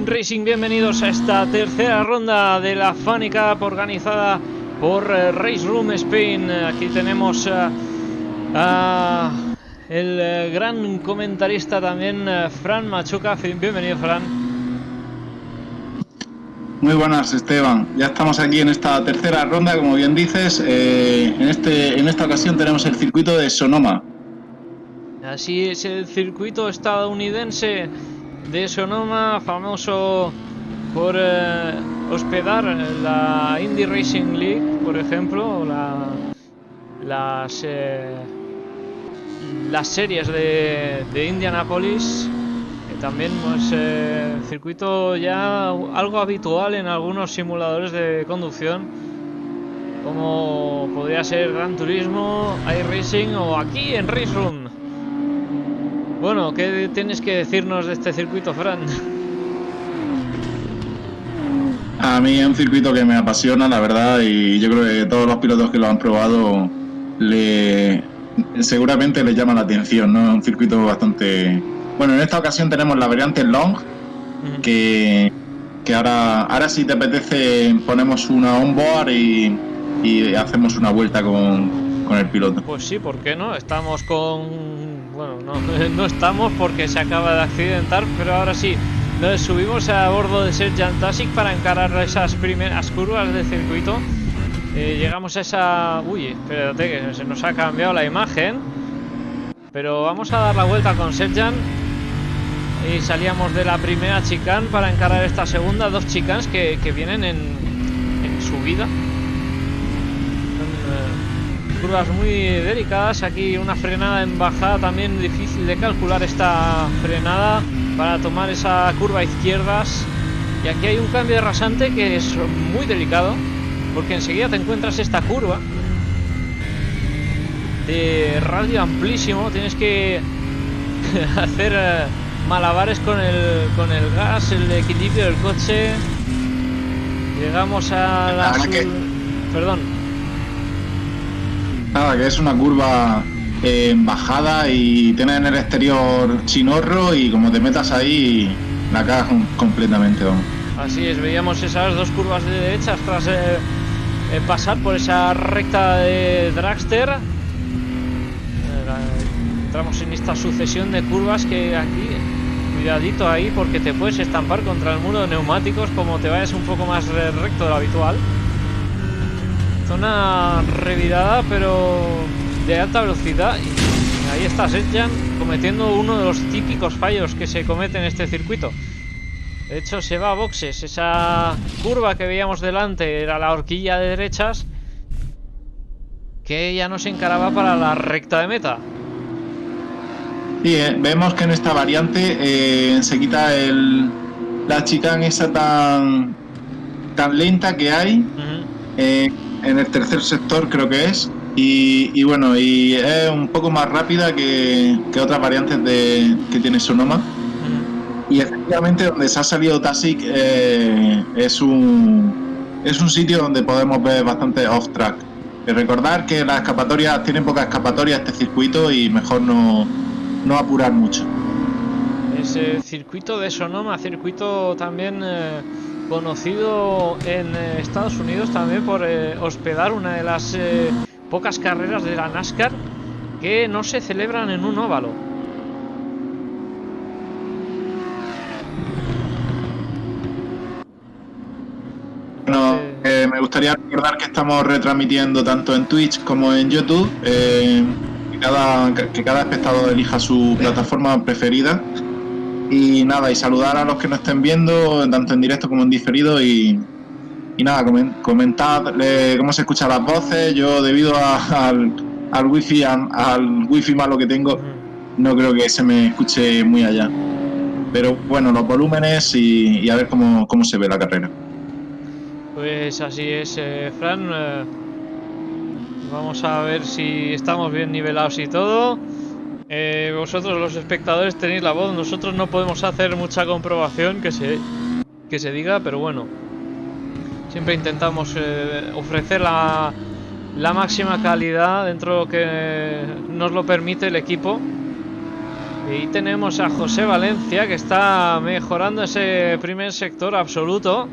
Sim Racing, bienvenidos a esta tercera ronda de la Funny Cup organizada por eh, Race Room Spain. Aquí tenemos eh, a el eh, gran comentarista también, Fran Machuca. Bienvenido, Fran. Muy buenas, Esteban. Ya estamos aquí en esta tercera ronda, como bien dices. eh, en, este, en esta ocasión tenemos el circuito de Sonoma. Así es el circuito estadounidense de Sonoma, famoso por eh, hospedar la Indy Racing League, por ejemplo, la, las, eh, las series de, de Indianapolis. También pues, eh, circuito ya algo habitual en algunos simuladores de conducción, como podría ser Gran Turismo, iRacing o aquí en Race Room. Bueno, ¿qué tienes que decirnos de este circuito, Fran? A mí es un circuito que me apasiona, la verdad, y yo creo que todos los pilotos que lo han probado le seguramente les llama la atención, ¿no? Es un circuito bastante... Bueno, en esta ocasión tenemos la variante Long, que, que ahora, ahora si te apetece ponemos una onboard y, y hacemos una vuelta con, con el piloto. Pues sí, ¿por qué no? Estamos con... Bueno, no, estamos porque se acaba de accidentar, pero ahora sí. Nos subimos a bordo de Sergeant para encarar esas primeras curvas del circuito. Eh, llegamos a esa... Uy, espérate que se nos ha cambiado la imagen. Pero vamos a dar la vuelta con Sergeant. Y salíamos de la primera chicane para encarar esta segunda. Dos chicanes que, que vienen en, en subida. Curvas muy delicadas. Aquí una frenada en bajada también difícil de calcular esta frenada para tomar esa curva izquierdas. Y aquí hay un cambio de rasante que es muy delicado. Porque enseguida te encuentras esta curva de radio amplísimo. Tienes que hacer eh, malabares con el, con el gas, el equilibrio del coche. Llegamos a la... Perdón. Nada, que es una curva eh, en bajada y tiene en el exterior chinorro y como te metas ahí la cagas com- completamente. Así es, veíamos esas dos curvas de derechas tras eh, eh, pasar por esa recta de Dragster. Eh, Entramos en esta sucesión de curvas que aquí, cuidadito ahí porque te puedes estampar contra el muro de neumáticos como te vayas un poco más re- recto de lo habitual. Zona revirada pero de alta velocidad y ahí está Serjan cometiendo uno de los típicos fallos que se cometen en este circuito. De hecho, se va a boxes. Esa curva que veíamos delante era la horquilla de derechas. Que ya no se encaraba para la recta de meta. Sí, eh, vemos que en esta variante eh, se quita el, la chicane esa tan, tan lenta que hay eh, en el tercer sector creo que es. Y, y bueno y es un poco más rápida que, que otras variantes de, que tiene Sonoma. Y efectivamente donde se ha salido Tasic eh, es un es un sitio donde podemos ver bastante off track. Y recordar que las escapatorias tienen poca escapatoria este circuito y mejor no, no apurar mucho. Ese circuito de Sonoma, circuito también eh, conocido en eh, Estados Unidos también por eh, hospedar una de las eh, pocas carreras de la NASCAR que no se celebran en un óvalo. Bueno, me gustaría recordar que estamos retransmitiendo tanto en Twitch como en YouTube. que cada espectador elija su plataforma preferida. Y nada, y saludar a los que nos estén viendo, tanto en directo como en diferido. Y, y nada, comentad eh, cómo se escuchan las voces. Yo, debido al, al wifi, al, al wifi malo que tengo, no creo que se me escuche muy allá. Pero bueno, los volúmenes y, a ver cómo, cómo, se ve la carrera. Pues así es, eh, Fran. Eh, vamos a ver si estamos bien nivelados y todo. Eh, vosotros los espectadores tenéis la voz, nosotros no podemos hacer mucha comprobación que se, que se diga, pero bueno. Siempre intentamos ofrecer la, la máxima calidad dentro que nos lo permite el equipo. Y tenemos a José Valencia que está mejorando ese primer sector absoluto.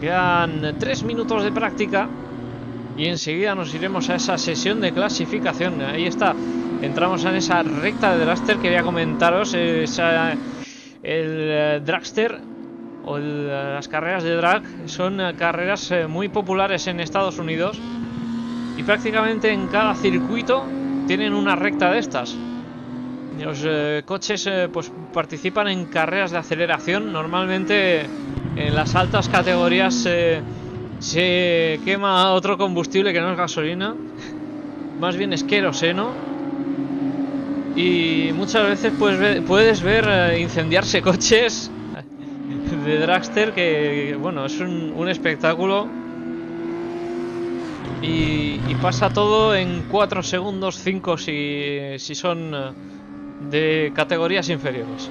Quedan tres minutos de práctica y enseguida nos iremos a esa sesión de clasificación. Ahí está. Entramos en esa recta de dragster que voy comentaros. Esa, el eh, dragster o las carreras de drag son eh, carreras eh, muy populares en Estados Unidos y prácticamente en cada circuito tienen una recta de estas. Los eh, coches eh, pues participan en carreras de aceleración. Normalmente en las altas categorías se quema otro combustible que no es gasolina. Más bien es queroseno. Y muchas veces pues, puedes ver eh, incendiarse coches de dragster que, bueno, es un, espectáculo. Y, pasa todo en 4 segundos, 5 si, si son de categorías inferiores.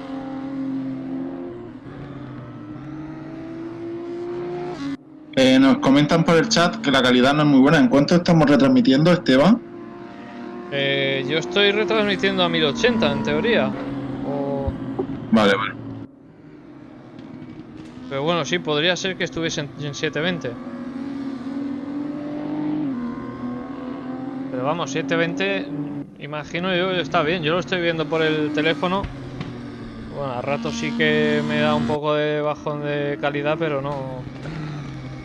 Eh, nos comentan por el chat que la calidad no es muy buena. ¿En cuánto estamos retransmitiendo, Esteban? Eh, yo estoy retransmitiendo a 1080 en teoría. Vale, vale. Pero bueno, sí, podría ser que estuviese en 720. Pero vamos, 720 Imagino yo está bien, yo lo estoy viendo por el teléfono. Bueno, a rato sí que me da un poco de bajón de calidad, pero no.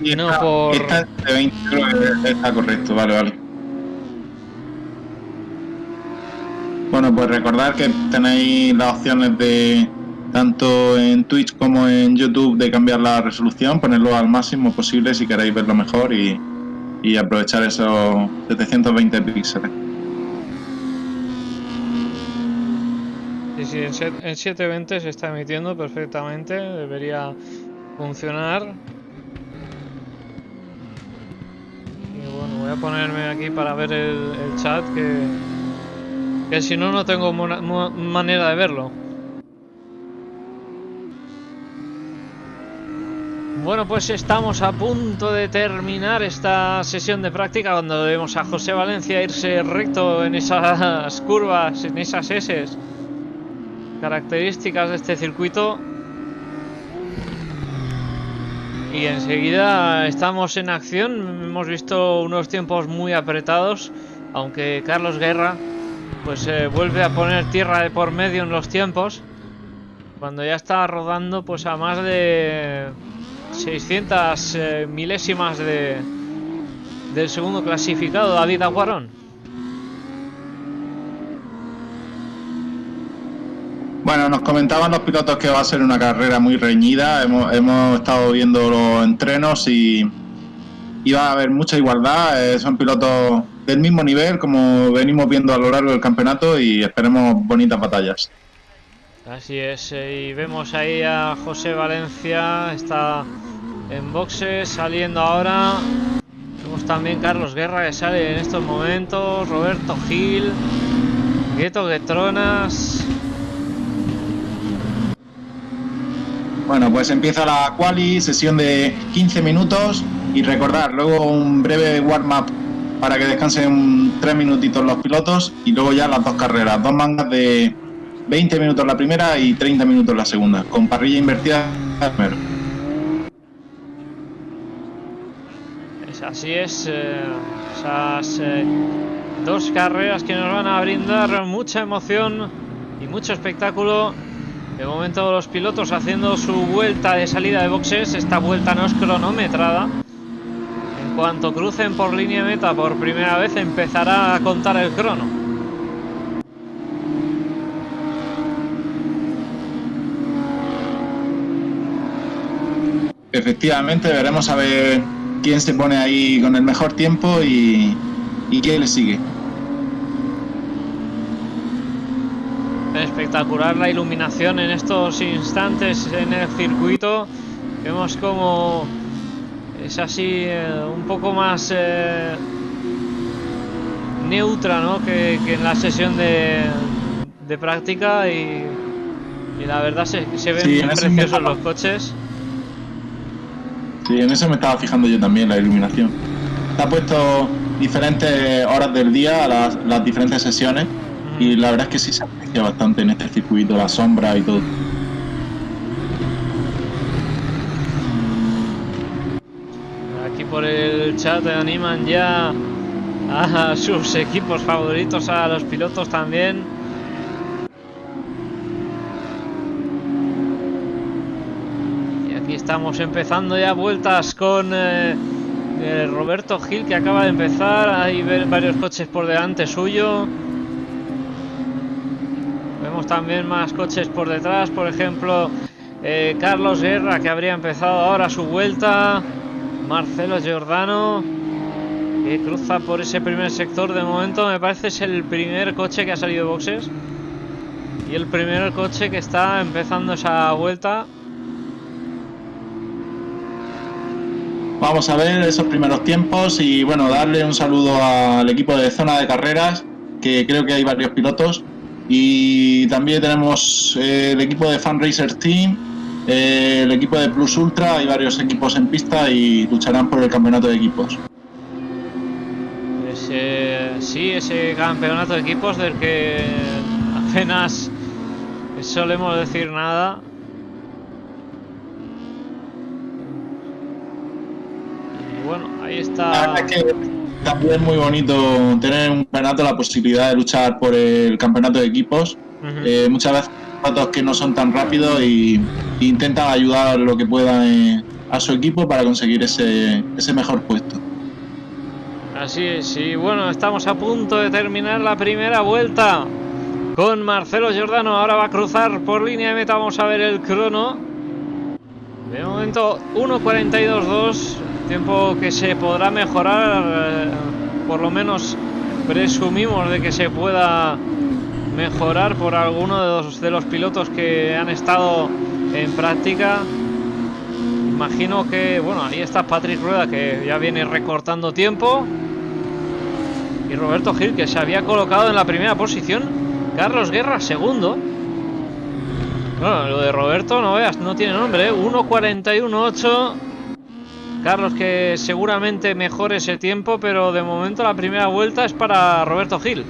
Y no por. Esta de 20 está correcto, vale, vale. Bueno, pues recordar que tenéis las opciones de tanto en Twitch como en YouTube de cambiar la resolución, ponerlo al máximo posible si queréis verlo mejor y, aprovechar esos 720 píxeles. en, 720 se está emitiendo perfectamente, debería funcionar. Y bueno, voy a ponerme aquí para ver el, chat, que, que si no, no tengo manera de verlo. Bueno, pues estamos a punto de terminar esta sesión de práctica cuando vemos a José Valencia irse recto en esas curvas, en esas S. Características de este circuito. Y enseguida estamos en acción. Hemos visto unos tiempos muy apretados aunque Carlos Guerra pues eh, vuelve a poner tierra de por medio en los tiempos cuando ya está rodando pues a más de 600 eh, milésimas de del segundo clasificado David Aguarón Bueno, nos comentaban los pilotos que va a ser una carrera muy reñida. Hemos, estado viendo los entrenos y, va a haber mucha igualdad. Eh, son pilotos del mismo nivel como venimos viendo a lo largo del campeonato y esperemos bonitas batallas. Así es, eh, y vemos ahí a José Valencia, está en boxes, saliendo ahora. Vemos también Carlos Guerra que sale en estos momentos, Roberto Gil, Gueto Guetronas. Bueno, pues empieza la quali, sesión de 15 minutos y recordar, luego un breve warm-up para que descansen 3 minutitos los pilotos y luego ya las dos carreras, dos mangas de 20 minutos la primera y 30 minutos la segunda, con parrilla invertida primero. así es, eh, esas eh, dos carreras que nos van a brindar mucha emoción y mucho espectáculo de momento los pilotos haciendo su vuelta de salida de boxes. Esta vuelta no es cronometrada. Cuanto crucen por línea meta por primera vez empezará a contar el crono. efectivamente veremos a ver quién se pone ahí con el mejor tiempo y, y quién le sigue. Espectacular la iluminación en estos instantes en el circuito. Vemos como es así eh, un poco más eh, neutra ¿no? que, que en la sesión de, de práctica y, y la verdad se, se ven Sí, preciosos estaba- los coches. Sí, en eso me estaba fijando yo también, la iluminación. Está puesto diferentes horas del día a las, las diferentes sesiones y la verdad es que sí se aprecia bastante en este circuito, la sombra y todo. Aquí por el chat animan ya a sus equipos favoritos, a los pilotos también. Y aquí estamos empezando ya vueltas con eh, eh, Roberto Gil que acaba de empezar. Hay varios coches por delante suyo. Vemos también más coches por detrás, por ejemplo, eh, Carlos Guerra que habría empezado ahora su vuelta. Marcelo Giordano que cruza por ese primer sector. De momento me parece es el primer coche que ha salido de boxes. Y el primer coche que está empezando esa vuelta. Vamos a ver esos primeros tiempos y bueno, darle un saludo al equipo de zona de carreras, que creo que hay varios pilotos. Y también tenemos eh, el equipo de Fan Racer Team, eh, el equipo de Plus Ultra, hay varios equipos en pista y lucharán por el campeonato de equipos. Ese, sí, ese campeonato de equipos del que apenas solemos decir nada. Y bueno, ahí La está. verdad es que también muy bonito tener un campeonato, la posibilidad de luchar por el campeonato de equipos. Eh, muchas veces pilotos que no son tan rápidos y, y intentan ayudar lo que puedan eh, a su equipo para conseguir ese, ese mejor puesto. Así es, y bueno, estamos a punto de terminar la primera vuelta con Marcelo Giordano. Ahora va a cruzar por línea de meta. Vamos a ver el crono. De momento 1.42.2, tiempo que se podrá mejorar. eh, por lo menos presumimos de que se pueda mejorar por alguno de los, de los pilotos que han estado en práctica. Imagino que, bueno, ahí está Patrick Rueda que ya viene recortando tiempo. Y Roberto Gil que se había colocado en la primera posición. Carlos Guerra segundo. Bueno, lo de Roberto no veas, no tiene nombre, ¿eh? 1.41.8. Carlos que seguramente mejore ese tiempo, pero de momento la primera vuelta es para Roberto Gil.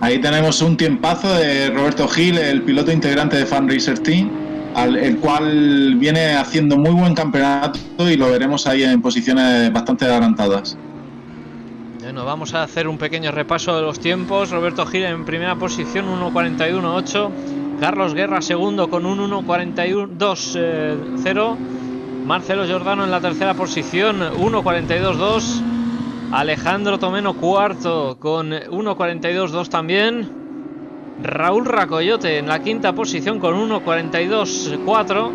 Ahí tenemos un tiempazo de Roberto Gil, el piloto integrante de Fan Racer Team, el cual viene haciendo muy buen campeonato y lo veremos ahí en posiciones bastante adelantadas. Bueno, vamos a hacer un pequeño repaso de los tiempos. Roberto Gil en primera posición, 1.41.8. Carlos Guerra segundo con un 1.42.0. Marcelo Giordano en la tercera posición, 1.42.2. Alejandro Tomeno cuarto con 1.42.2 también. Raúl Racoyote en la quinta posición con 1.42.4.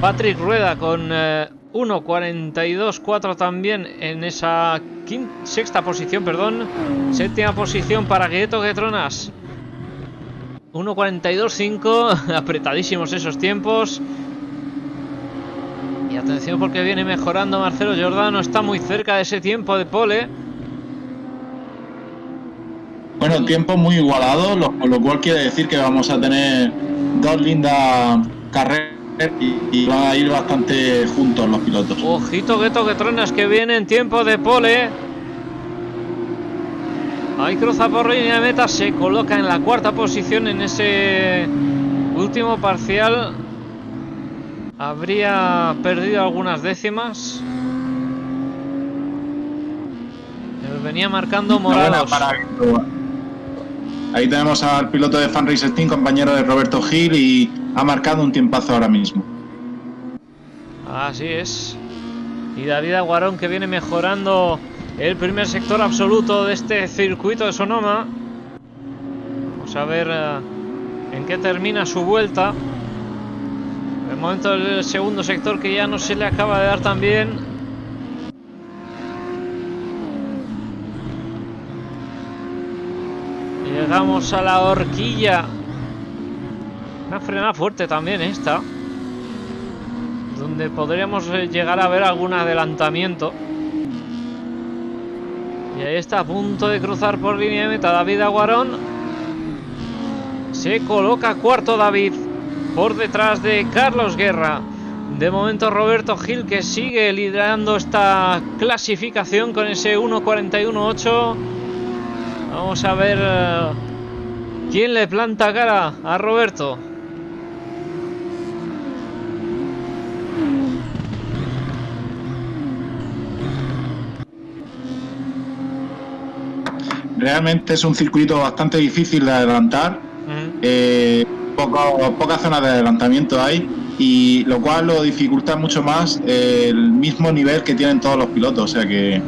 Patrick Rueda con eh, 1.42.4 también en esa quin- sexta posición, perdón. Séptima posición para Gueto Getronas. 1.42.5, apretadísimos esos tiempos. Atención porque viene mejorando Marcelo Giordano, está muy cerca de ese tiempo de pole. Bueno, tiempo muy igualado, lo, lo cual quiere decir que vamos a tener dos lindas carreras y, y van a ir bastante juntos los pilotos. Ojito Gueto Getronas que viene en tiempo de pole. Ahí cruza por línea de meta, se coloca en la cuarta posición en ese último parcial. Habría perdido algunas décimas. Venía marcando Gueto. Ahí tenemos al piloto de Fan Racer Team, compañero de Roberto Gil, y ha marcado un tiempazo ahora mismo. Así es. Y David Aguarón que viene mejorando el primer sector absoluto de este circuito de Sonoma. Vamos a ver eh, en qué termina su vuelta. Momento el segundo sector que ya no se le acaba de dar tan bien. Llegamos a la horquilla. Una frenada fuerte también esta. Donde podríamos eh, llegar a ver algún adelantamiento. Y ahí está a punto de cruzar por línea de meta David Aguarón. Se coloca cuarto David por detrás de Carlos Guerra. De momento Roberto Gil que sigue liderando esta clasificación con ese 1.41.8. Vamos a ver eh, quién le planta cara a Roberto. Realmente es un circuito bastante difícil de adelantar. Eh, pocas zonas de adelantamiento hay y lo cual lo dificulta mucho más el mismo nivel que tienen todos los pilotos. O sea que,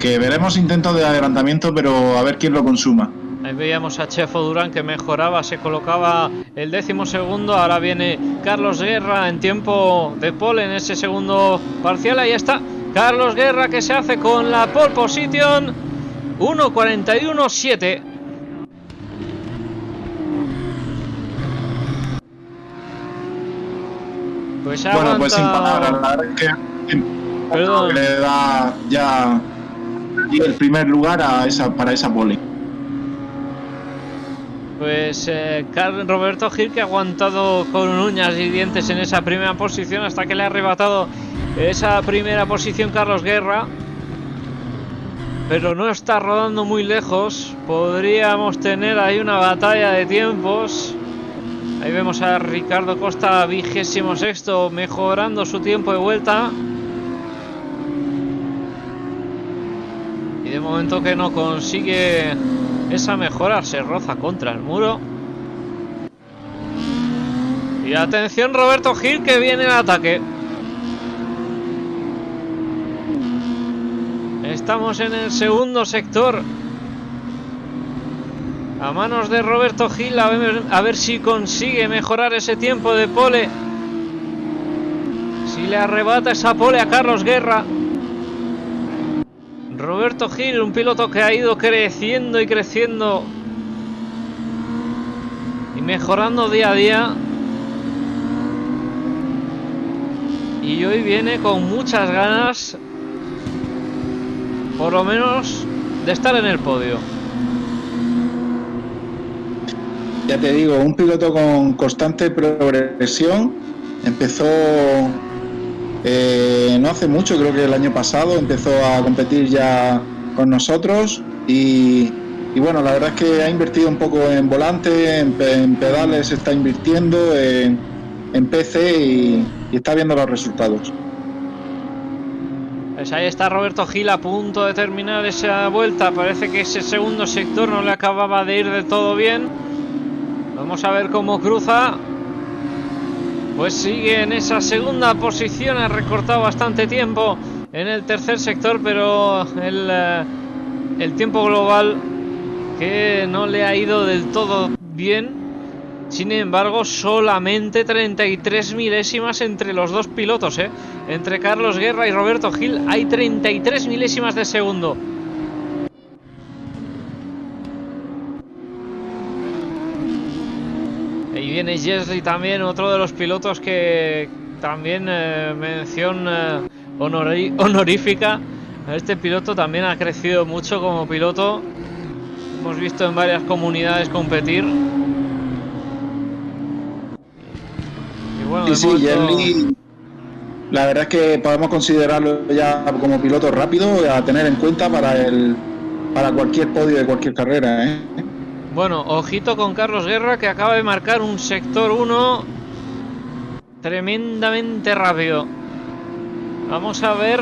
que veremos intentos de adelantamiento, pero a ver quién lo consuma. Ahí veíamos a Chefo Durán que mejoraba, se colocaba el décimo segundo. Ahora viene Carlos Guerra en tiempo de pole en ese segundo parcial. Ahí está Carlos Guerra que se hace con la pole position 1.41.7. Pues bueno, pues sin palabras, la verdad es que Perdón. le da ya el primer lugar a esa, para esa pole. Pues eh, Roberto Gil que ha aguantado con uñas y dientes en esa primera posición hasta que le ha arrebatado esa primera posición Carlos Guerra. Pero no está rodando muy lejos. Podríamos tener ahí una batalla de tiempos. Ahí vemos a Ricardo Costa, vigésimo sexto, mejorando su tiempo de vuelta. Y de momento que no consigue esa mejora, se roza contra el muro. Y atención Roberto Gil que viene en ataque. Estamos en el segundo sector. A manos de Roberto Gil, a ver, si consigue mejorar ese tiempo de pole. Si le arrebata esa pole a Carlos Guerra. Roberto Gil, un piloto que ha ido creciendo y creciendo. Y mejorando día a día. Y hoy viene con muchas ganas. Por lo menos de estar en el podio. Ya te digo, un piloto con constante progresión. Empezó eh, no hace mucho, creo que el año pasado, empezó a competir ya con nosotros y, y bueno, la verdad es que ha invertido un poco en volante, en, en pedales está invirtiendo, en, en PC y, y está viendo los resultados. Pues ahí está Roberto Gil a punto de terminar esa vuelta. Parece que ese segundo sector no le acababa de ir de todo bien. Vamos a ver cómo cruza. Pues sigue en esa segunda posición. Ha recortado bastante tiempo en el tercer sector, pero el, eh, el tiempo global que no le ha ido del todo bien. Sin embargo, solamente 33 milésimas entre los dos pilotos, ¿eh? Entre Carlos Guerra y Roberto Gil hay 33 milésimas de segundo. Viene Jesly también, otro de los pilotos que también eh, mención eh, honorífica. Este piloto también ha crecido mucho como piloto. Hemos visto en varias comunidades competir. Y bueno, Sí, sí, momento- Yerli, la verdad es que podemos considerarlo ya como piloto rápido a tener en cuenta para el para cualquier podio de cualquier carrera, ¿eh? Bueno, ojito con Carlos Guerra que acaba de marcar un sector 1 tremendamente rápido. Vamos a ver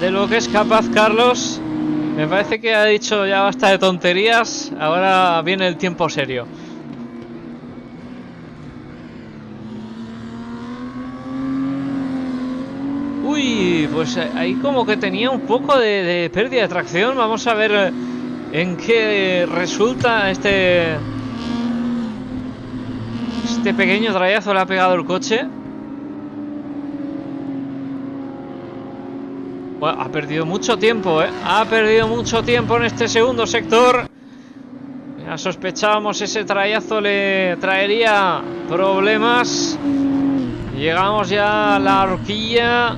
de lo que es capaz Carlos. Me parece que ha dicho ya basta de tonterías. Ahora viene el tiempo serio. Uy, pues ahí como que tenía un poco de, de pérdida de tracción. Vamos a ver eh, en qué resulta este este pequeño trayazo le ha pegado el coche. Bueno, ha perdido mucho tiempo, ¿eh? Ha perdido mucho tiempo en este segundo sector. Ya sospechábamos ese trayazo le traería problemas. Llegamos ya a la horquilla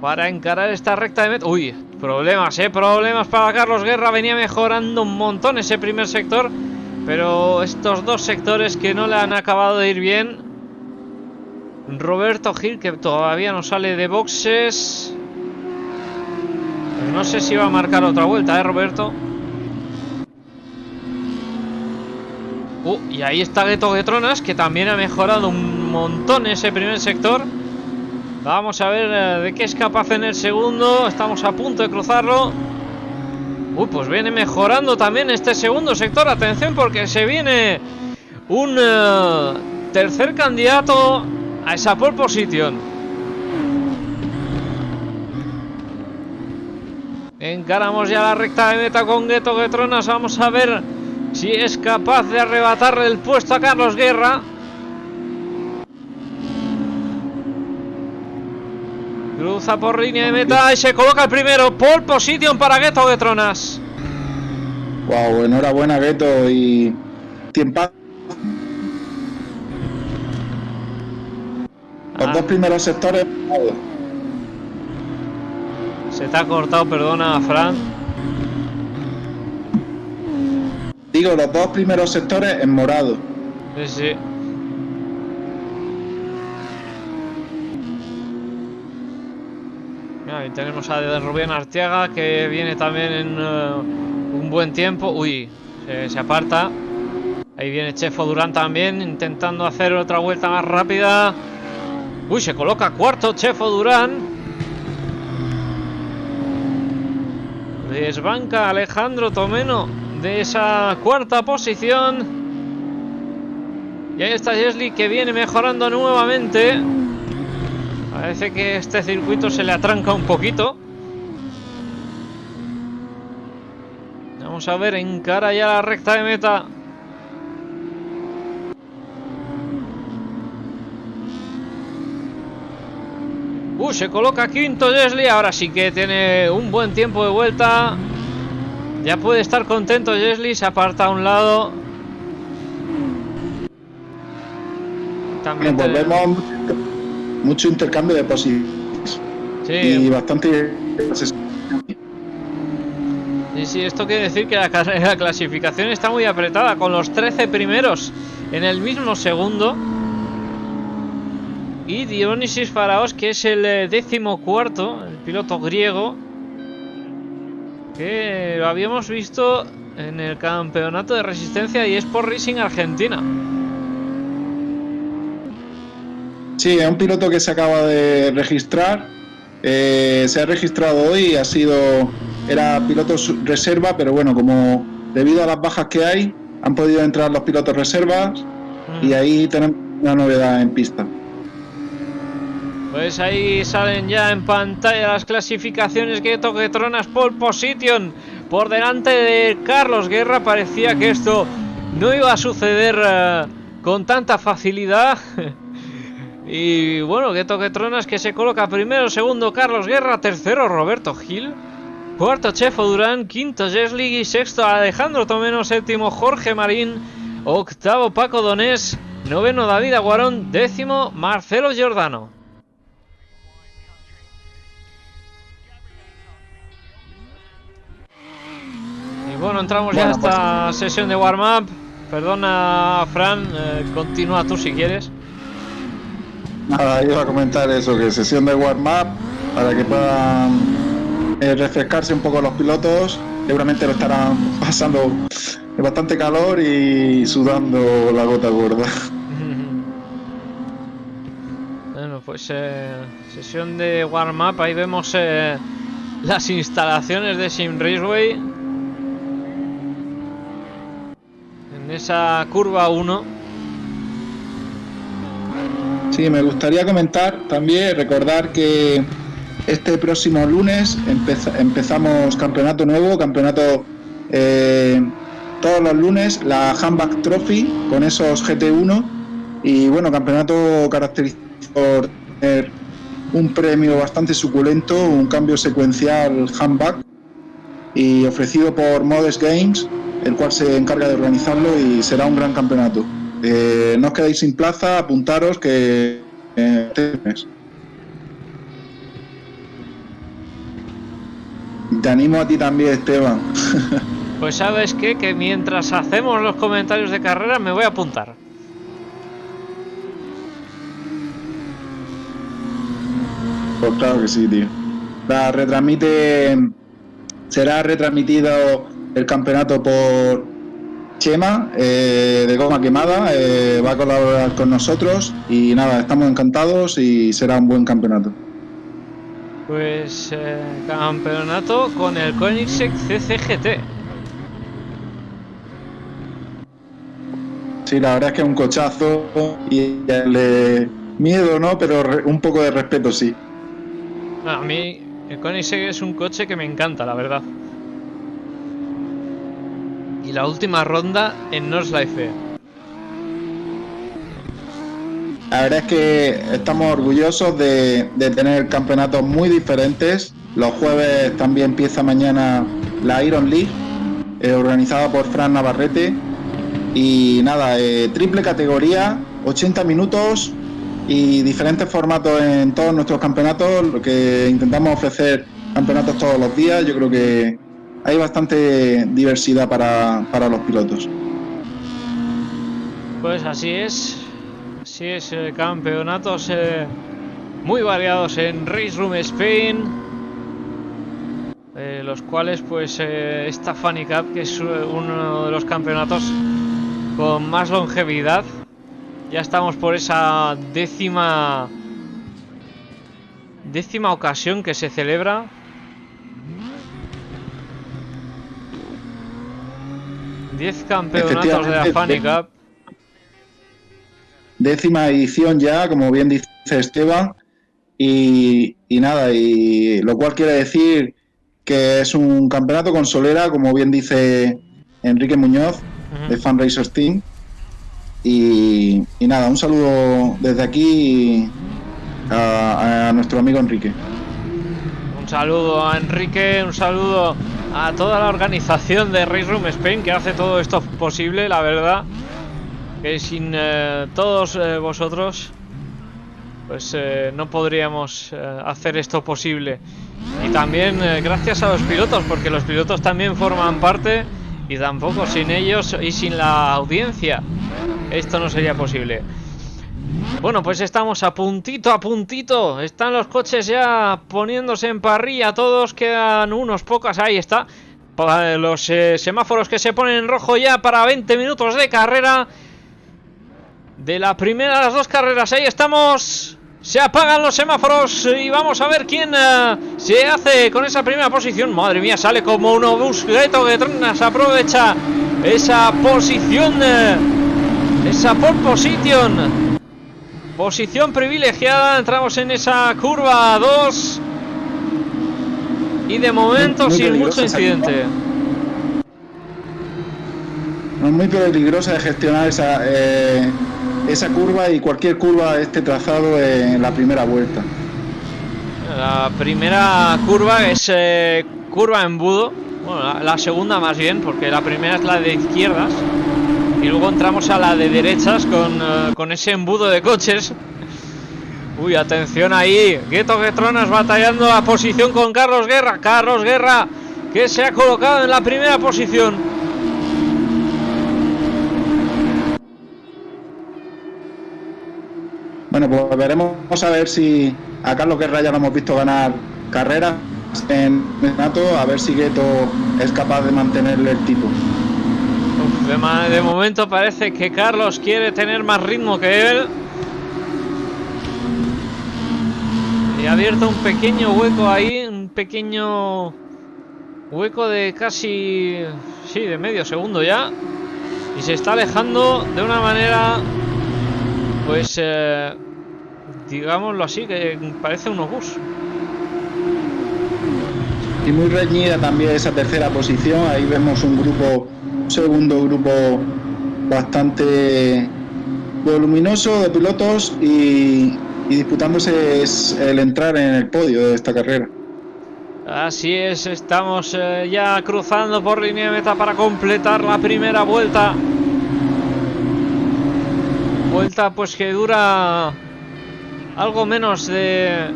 para encarar esta recta de meta. Uy, problemas, ¿eh? Problemas para Carlos Guerra. Venía mejorando un montón ese primer sector. Pero estos dos sectores que no le han acabado de ir bien. Roberto Gil, que todavía no sale de boxes. No sé si va a marcar otra vuelta, ¿eh, Roberto? Uh, y ahí está Gueto Getronas, que también ha mejorado un montón ese primer sector. Vamos a ver eh, de qué es capaz en el segundo. Estamos a punto de cruzarlo. Uy, pues viene mejorando también este segundo sector. Atención porque se viene un uh, tercer candidato a esa pole position. Encaramos ya la recta de meta con Gueto Getronas. Vamos a ver si es capaz de arrebatarle el puesto a Carlos Guerra. Cruza por línea de meta y se coloca el primero. Pole position para Gueto Getronas. Wow, enhorabuena Gueto y tiempo. Los Ah. dos primeros sectores. Se te ha cortado, perdona, Fran. Digo, los dos primeros sectores en morado. Sí, sí. Ahí tenemos a Rubén Arteaga que viene también en eh, un buen tiempo. Uy, se, se aparta. Ahí viene Chefo Durán también intentando hacer otra vuelta más rápida. Uy, se coloca cuarto Chefo Durán. Desbanca Alejandro Tomeno de esa cuarta posición. Y ahí está Jesli que viene mejorando nuevamente. Parece que este circuito se le atranca un poquito. Vamos a ver, encara ya la recta de meta. Uh, se coloca quinto Jesli. Ahora sí que tiene un buen tiempo de vuelta. Ya puede estar contento Jesli. Se aparta a un lado. También volvemos mucho intercambio de posiciones Sí, y bastante Sí, sí, esto quiere decir que la, la clasificación está muy apretada, con los 13 primeros en el mismo segundo. Y Dionysis Faraos, que es el eh, décimo cuarto, el piloto griego, que lo habíamos visto en el campeonato de resistencia y Sport Racing Argentina. Sí, es un piloto que se acaba de registrar. eh, se ha registrado hoy, ha sido. Era piloto reserva, pero bueno, como debido a las bajas que hay, han podido entrar los pilotos reservas Mm. y ahí tenemos una novedad en pista. Pues ahí salen ya en pantalla las clasificaciones que Tronas pole position por delante de Carlos Guerra. Parecía que esto no iba a suceder eh, con tanta facilidad. y bueno, que Tronas que se coloca primero, segundo Carlos Guerra, tercero Roberto Gil, cuarto Chefo Durán, quinto Jesli y sexto Alejandro Tomeno, séptimo Jorge Marín, octavo Paco Donés, noveno David Aguarón, décimo Marcelo Giordano. Y bueno, entramos ya a esta sesión de warm-up. Perdona, Fran, eh, continúa tú si quieres. Nada, iba a comentar eso, que sesión de warm-up para que puedan eh, refrescarse un poco los pilotos. Seguramente lo estarán pasando bastante calor y sudando la gota gorda. Bueno, pues eh, sesión de warm-up. Ahí vemos eh, las instalaciones de Sim Raceway. En esa curva 1. Sí, me gustaría comentar también, recordar que este próximo lunes empeza- empezamos campeonato nuevo, campeonato eh, todos los lunes, la Handback Trophy con esos GT1 Y bueno, campeonato caracterizado por tener un premio bastante suculento, un cambio secuencial handback y ofrecido por Modest Games, el cual se encarga de organizarlo y será un gran campeonato. Eh, no os quedéis sin plaza, apuntaros que eh, te animo a ti también, Esteban. Pues sabes qué? que mientras hacemos los comentarios de carrera me voy a apuntar. Pues claro que sí, tío. La retransmite. Será retransmitido el campeonato por Chema eh, de Goma Quemada. Eh, va a colaborar con nosotros y nada, estamos encantados y será un buen campeonato. Pues eh, campeonato con el Koenigsegg CCGT. Sí, la verdad es que es un cochazo y el miedo, ¿no? Pero un poco de respeto, sí. A mí el Koenigsegg es un coche que me encanta, la verdad. Y la última ronda en Nordschleife. La verdad es que estamos orgullosos de, tener campeonatos muy diferentes. Los jueves también empieza mañana la Iron League, eh, organizada por Fran Navarrete. Y nada, eh, triple categoría, 80 minutos, y diferentes formatos en todos nuestros campeonatos, lo que intentamos ofrecer campeonatos todos los días, yo creo que hay bastante diversidad para, para los pilotos. Pues así es, así es, eh, campeonatos eh, muy variados en Race Room Spain, eh, los cuales pues esta Funny Cup, que es uno de los campeonatos con más longevidad, ya estamos por esa décima décima ocasión que se celebra. Diez campeonatos de la Funny Cup. Décima edición ya, como bien dice Esteban. Y, nada, y lo cual quiere decir que es un campeonato con solera, como bien dice Enrique Muñoz, de Fan Racers Team y, nada, un saludo desde aquí a, nuestro amigo Enrique. Un saludo a Enrique, un saludo a toda la organización de Race Room Spain que hace todo esto posible, la verdad. Que sin eh, todos eh, vosotros, pues eh, no podríamos hacer esto posible. Y también gracias a los pilotos, porque los pilotos también forman parte y tampoco sin ellos y sin la audiencia esto no sería posible. Bueno, pues estamos a puntito, a puntito. Están los coches ya poniéndose en parrilla. Todos quedan unos pocos. Ahí está. Los eh, semáforos que se ponen en rojo ya para 20 minutos de carrera. De la primera de las dos carreras. Ahí estamos. Se apagan los semáforos y vamos a ver quién eh, se hace con esa primera posición. Madre mía, sale como un obús. Greto que se aprovecha esa posición. Eh, esa pole position. Posición privilegiada. Entramos en esa curva 2. Y de momento sin mucho incidente. Es muy peligrosa de gestionar esa, eh, esa curva y cualquier curva de este trazado en la primera vuelta. La primera curva es eh, curva embudo. Bueno, la segunda más bien, porque la primera es la de izquierdas. Y luego entramos a la de derechas con, eh, con ese embudo de coches. Uy, atención ahí. Gueto Getronas batallando la posición con Carlos Guerra. Carlos Guerra que se ha colocado en la primera posición. Bueno, pues veremos a ver si a Carlos Guerra ya lo hemos visto ganar carreras en Nato, a ver si Gueto es capaz de mantenerle el tipo. De, momento parece que Carlos quiere tener más ritmo que él. Y ha abierto un pequeño hueco ahí, un pequeño hueco de casi, sí, de medio segundo ya. Y se está alejando de una manera, pues, eh, digámoslo así, que parece un obús. Y muy reñida también esa tercera posición. Ahí vemos un grupo segundo grupo bastante voluminoso de pilotos y, y disputándose es el entrar en el podio de esta carrera. Así es, estamos eh, ya cruzando por línea de meta para completar la primera vuelta. Vuelta pues que dura algo menos de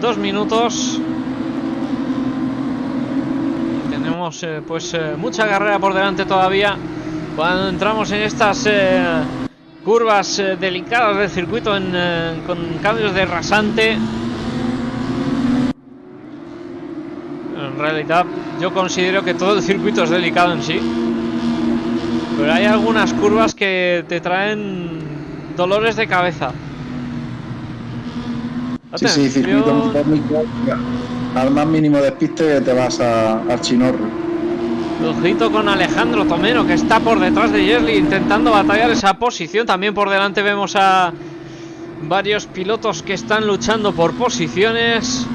dos minutos. Tenemos eh, pues eh, mucha carrera por delante todavía. Cuando entramos en estas curvas delicadas del circuito con cambios de rasante. realidad yo considero que todo el circuito es delicado en sí. Pero hay algunas curvas que te traen dolores de cabeza. Sí, sí, circuito Al más mínimo despiste te vas a, al chinorro. Ojito con Alejandro Tomero que está por detrás de Yerli intentando batallar esa posición. También por delante vemos a varios pilotos que están luchando por posiciones.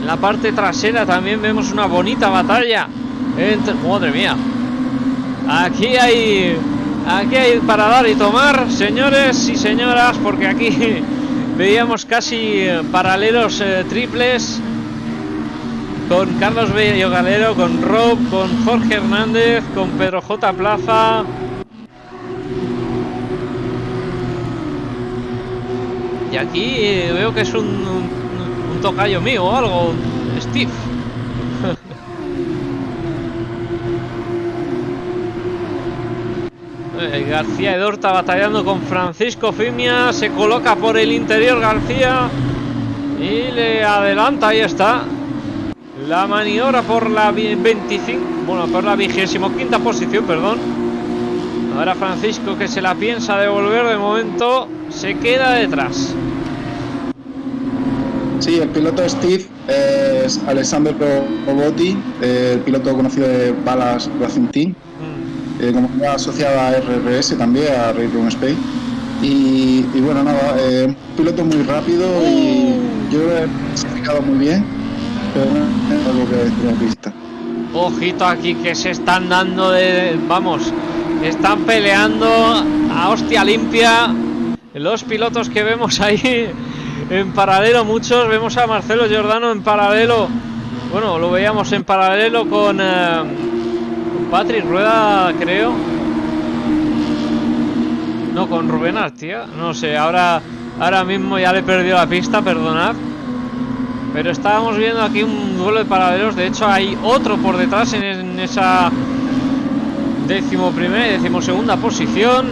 En la parte trasera también vemos una bonita batalla. Entre... Madre mía. Aquí hay... Aquí hay para dar y tomar, señores y señoras, porque aquí veíamos casi eh, paralelos eh, triples con Carlos Bello Galero, con Rob, con Jorge Hernández, con Pedro J. Plaza. Y aquí eh, veo que es un tocayo mío o algo, Steve. Eh, García Edorta batallando con Francisco Fimia. Se coloca por el interior García. Y le adelanta. Ahí está. La maniobra por la 25. Bueno, por la vigésimo quinta posición, perdón. Ahora Francisco que se la piensa devolver. De momento se queda detrás. Sí, el piloto Steve es Alexander Robotti, el piloto conocido de Balas Racing Team, mm. eh, como asociada a RRS también, a Ray Room Space. Y, bueno, nada, eh, piloto muy rápido y uh. yo he clasificado muy bien, Ojito aquí que se están dando de. Vamos, están peleando a hostia limpia. Los pilotos que vemos ahí en paralelo muchos. Vemos a Marcelo Giordano en paralelo. Bueno, lo veíamos en paralelo con, eh, Patrick Rueda, creo. No, con Rubén Artia. No sé, ahora, ahora mismo ya le he perdido la pista, perdonad. Pero estábamos viendo aquí un duelo de paralelos. De hecho, hay otro por detrás en, en esa décimo primera y décimo segunda posición.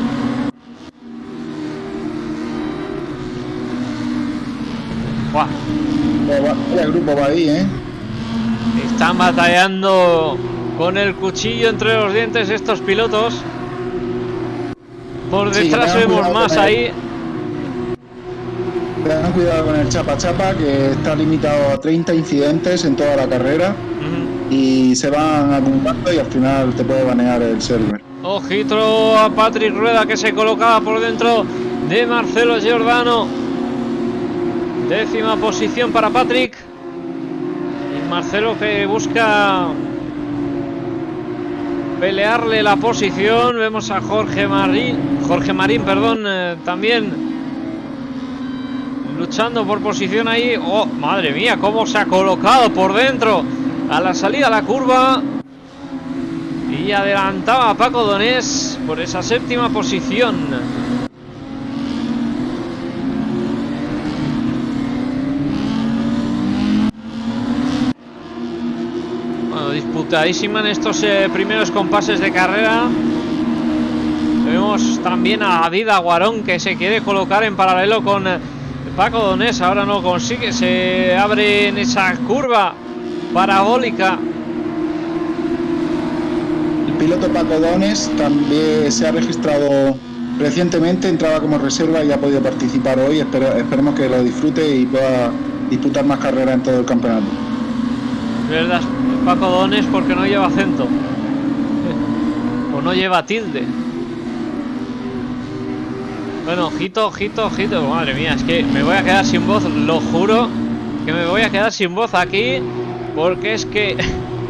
El grupo va ahí, ¿eh? Están batallando con el cuchillo entre los dientes estos pilotos. Por detrás vemos más ahí. Tengan cuidado con el chapa chapa que está limitado a 30 incidentes en toda la carrera y se van acumulando y al final te puede banear el server. Ojito a Patrick Rueda que se colocaba por dentro de Marcelo Giordano. Décima posición para Patrick. Y Marcelo que busca pelearle la posición. Vemos a Jorge Marín, Jorge Marín, perdón, eh, también luchando por posición ahí. Oh, madre mía, cómo se ha colocado por dentro a la salida la curva. Y adelantaba a Paco Donés por esa séptima posición. disputadísima en estos eh, primeros compases de carrera. Vemos también a David Aguarón que se quiere colocar en paralelo con eh, Paco Donés. Ahora no consigue, se abre en esa curva parabólica. El piloto Paco Donés también se ha registrado recientemente, entraba como reserva y ha podido participar hoy. esperemos que lo disfrute y pueda disputar más carreras en todo el campeonato. ¿Verdad? Paco Dones porque no lleva acento. o no lleva tilde. Bueno, ojito, ojito, ojito. Madre mía, es que me voy a quedar sin voz, lo juro. Que me voy a quedar sin voz aquí. Porque es que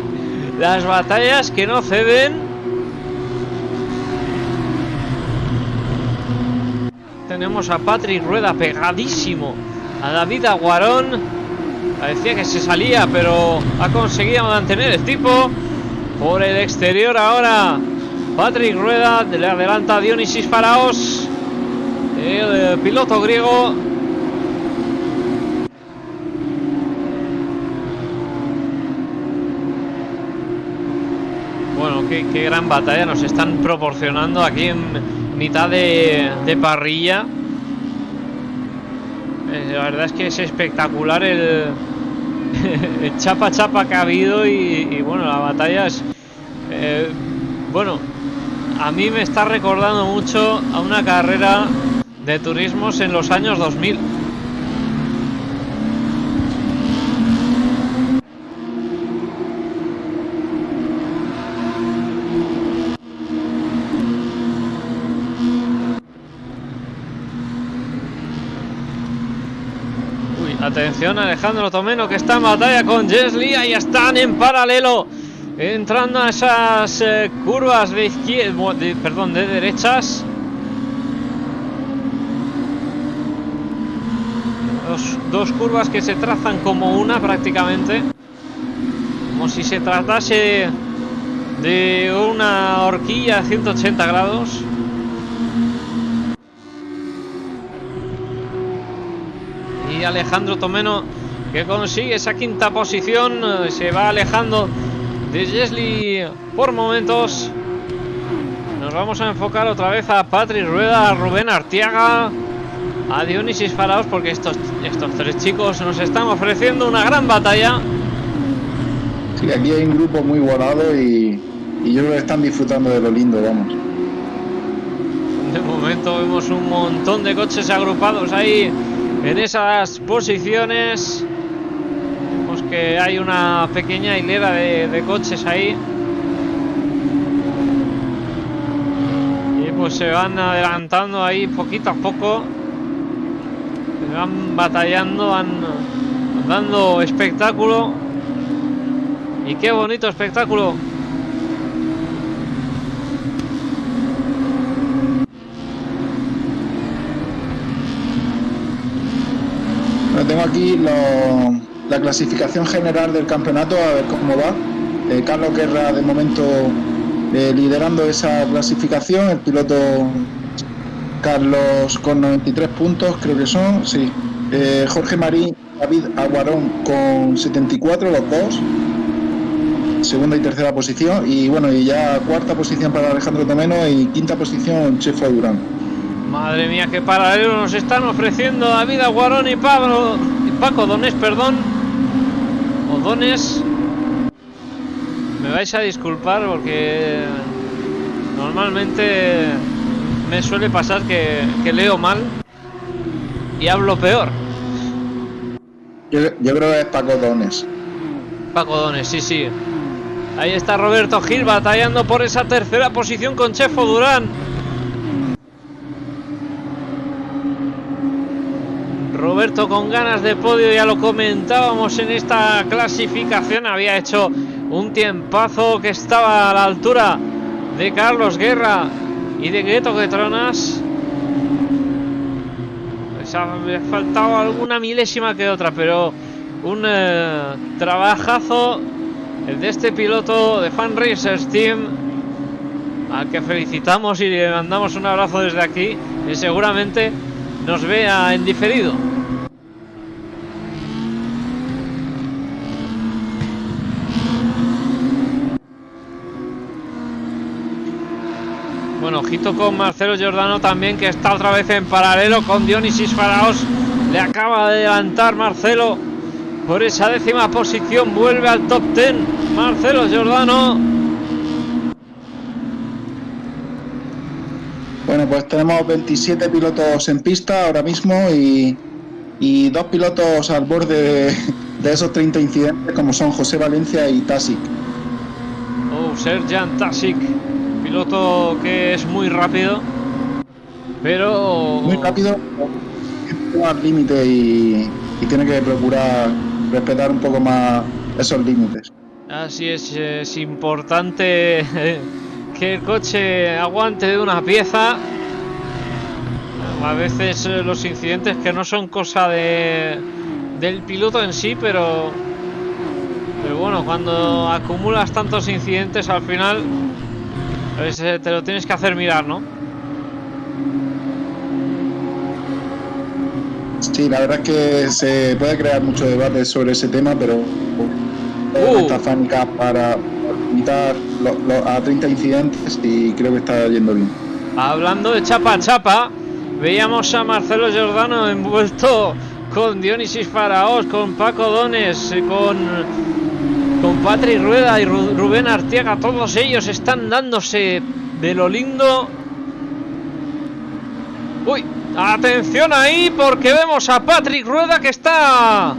las batallas que no ceden. tenemos a Patrick Rueda pegadísimo a David Aguarón. Parecía que se salía, pero ha conseguido mantener el tipo. Por el exterior ahora Patrick Rueda le adelanta a Dionisis Faraos. El piloto griego Bueno, qué, gran batalla nos están proporcionando aquí en mitad de, parrilla. Eh, la verdad es que es espectacular el, chapa chapa que ha habido y, y bueno, la batalla es... Eh, bueno, a mí me está recordando mucho a una carrera de turismos en los años 2000. Atención Alejandro Tomeno que está en batalla con Jesli. Ahí están en paralelo. Entrando a esas eh, curvas de izquierda. De, perdón, de derechas. Dos, curvas que se trazan como una prácticamente. Como si se tratase de una horquilla a 180 grados. Alejandro Tomeno que consigue esa quinta posición se va alejando de Jesli por momentos nos vamos a enfocar otra vez a Patrick Rueda a Rubén Artiaga a Dionisis Faraos porque estos, estos tres chicos nos están ofreciendo una gran batalla. Sí, aquí hay un grupo muy volado y, y yo creo que están disfrutando de lo lindo vamos. De momento vemos un montón de coches agrupados ahí en esas posiciones. Vemos que hay una pequeña hilera de, de, coches ahí. Y pues se van adelantando ahí poquito a poco van batallando van dando espectáculo y qué bonito espectáculo tengo aquí la clasificación general del campeonato, a ver cómo va. Eh, Carlos Guerra de momento eh, liderando esa clasificación, el piloto Carlos con 93 puntos, creo que son, sí. Eh, Jorge Marín, David Aguarón con 74, los dos. Segunda y tercera posición. Y bueno, y ya cuarta posición para Alejandro Tomeno y quinta posición Chefo Durán. Madre mía, qué paralelo nos están ofreciendo David Aguarón y Pablo y Paco Donés, perdón. O Dones. Me vais a disculpar porque normalmente me suele pasar que, que leo mal y hablo peor. Yo, yo, creo que es Paco Dones. Paco Dones, sí, sí. Ahí está Roberto Gil batallando por esa tercera posición con Chefo Durán. Roberto con ganas de podio, ya lo comentábamos en esta clasificación, había hecho un tiempazo que estaba a la altura de Carlos Guerra y de Gueto Getronas. Pues ha faltado alguna milésima que otra, pero un eh, trabajazo el de este piloto de Fan Racers Team al que felicitamos y le mandamos un abrazo desde aquí y seguramente nos vea en diferido. Bueno, ojito con Marcelo Giordano también, que está otra vez en paralelo con Dionisis Faraos. Le acaba de adelantar Marcelo por esa décima posición. Vuelve al top 10. Marcelo Giordano. Bueno, pues tenemos 27 pilotos en pista ahora mismo y, y dos pilotos al borde de, de, esos 30 incidentes, como son José Valencia y Tasic. Oh, Serjan Tasic, piloto que es muy rápido, pero. Muy rápido, al límite y, y tiene que procurar respetar un poco más esos límites. Así es, es importante que el coche aguante de una pieza a veces eh, los incidentes que no son cosa de del piloto en sí, pero pero bueno, cuando acumulas tantos incidentes al final pues, eh, te lo tienes que hacer mirar, ¿no? Sí, la verdad es que se puede crear mucho debate sobre ese tema, pero Uh. esta para limitar a 30 incidentes y creo que está yendo bien. Hablando de chapa a chapa, veíamos a Marcelo Giordano envuelto con Dionisis Faraós, con Paco Dones, eh, con, con Patrick Rueda y Ru- Rubén Artiaga. Todos ellos están dándose de lo lindo. Uy, atención ahí porque vemos a Patrick Rueda que está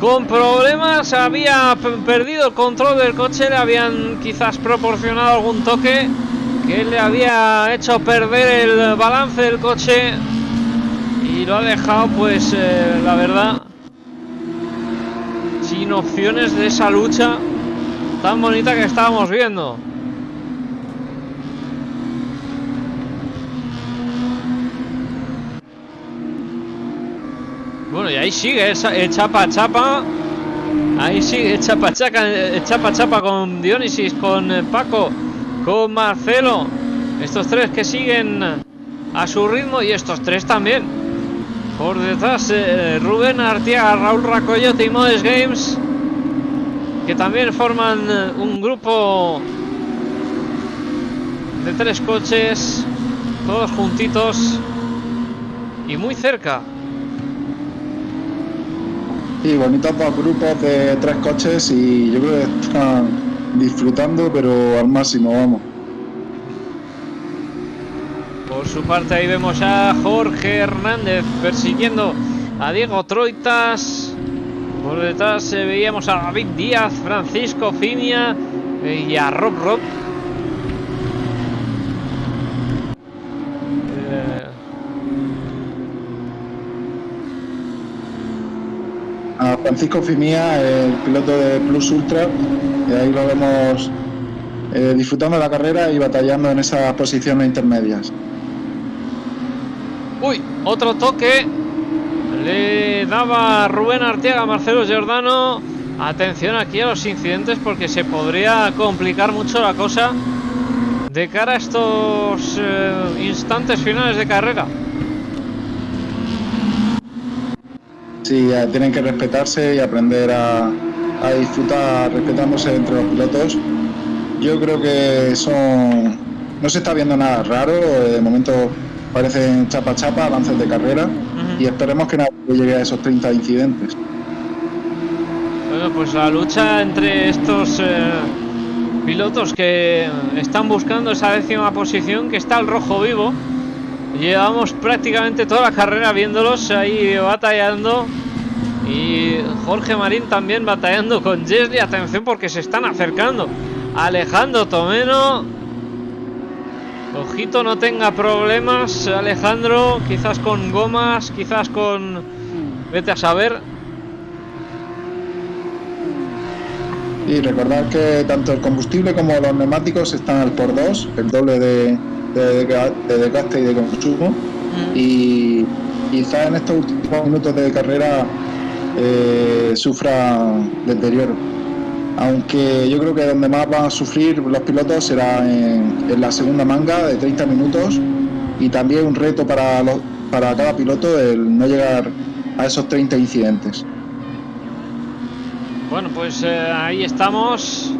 con problemas. Había perdido el control del coche, le habían quizás proporcionado algún toque que le había hecho perder el balance del coche y lo ha dejado pues eh, la verdad sin opciones de esa lucha tan bonita que estábamos viendo bueno y ahí sigue el, chapa chapa ahí sigue chapa chapa chapa chapa con Dionisis con eh, Paco con Marcelo. Estos tres que siguen a su ritmo y estos tres también. Por detrás eh, Rubén Artiaga, Raúl Racoyote y Modes Games. Que también forman eh, un grupo de tres coches. Todos juntitos. Y muy cerca. Sí, bonitos dos grupos de tres coches y yo creo que están disfrutando, pero al máximo, vamos. Por su parte ahí vemos a Jorge Hernández persiguiendo a Diego Troitas. Por detrás eh, veíamos a David Díaz, Francisco Fimia eh, y a Rob Rob. Eh, A Francisco Fimía, el piloto de Plus Ultra, y ahí lo vemos disfrutando de la carrera y batallando en esas posiciones intermedias. Uy, otro toque. Le daba Rubén Arteaga Marcelo Giordano. Atención aquí a los incidentes porque se podría complicar mucho la cosa de cara a estos eh, instantes finales de carrera. Sí, tienen que respetarse y aprender a, disfrutar respetándose entre los pilotos. Yo creo que son no se está viendo nada raro, de momento parecen chapa chapa, avances de carrera y esperemos que nadie llegue a esos 30 incidentes. Bueno, pues la lucha entre estos eh, pilotos que están buscando esa décima posición, que está el rojo vivo. Llevamos prácticamente toda la carrera viéndolos ahí batallando. Y Jorge Marín también batallando con Jesly. Atención porque se están acercando. Alejandro Tomeno. Ojito, no tenga problemas, Alejandro. Quizás con gomas, quizás con. Vete a saber. Y recordar que tanto el combustible como los neumáticos están al por dos, el doble de, de, de desgaste y de consumo. Y quizás en estos últimos minutos de carrera eh, sufra deterioro. Aunque yo creo que donde más van a sufrir los pilotos será en, la segunda manga de 30 minutos y también un reto para, para cada piloto el no llegar a esos 30 incidentes. Bueno, pues eh, ahí estamos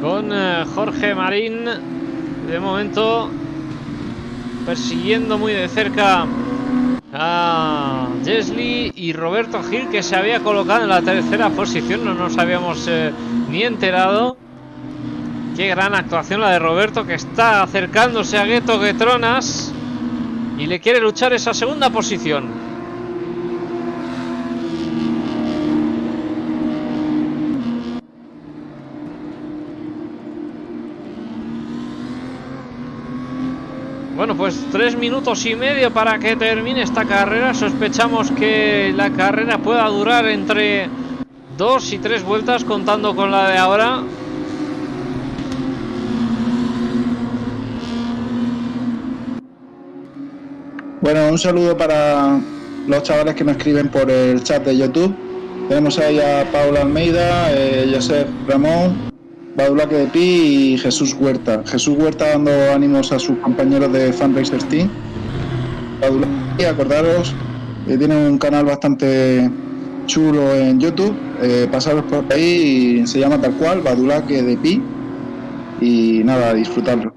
con eh, Jorge Marín. De momento persiguiendo muy de cerca a Jesly y Roberto Gil que se había colocado en la tercera posición. No nos habíamos eh, ni enterado. Qué gran actuación la de Roberto que está acercándose a Gueto Guetronas y le quiere luchar esa segunda posición. Pues tres minutos y medio para que termine esta carrera. Sospechamos que la carrera pueda durar entre dos y tres vueltas, contando con la de ahora. Bueno, un saludo para los chavales que me escriben por el chat de YouTube. Tenemos ahí a Paula Almeida, eh, Josep Ramón, Badulaque de Pi y Jesús Huerta. Jesús Huerta dando ánimos a sus compañeros de Fundraiser Team. Badulaque, acordaros, eh, tiene un canal bastante chulo en YouTube. Eh, pasaros por ahí y se llama tal cual, Badulaque de Pi. Y nada, disfrutarlo.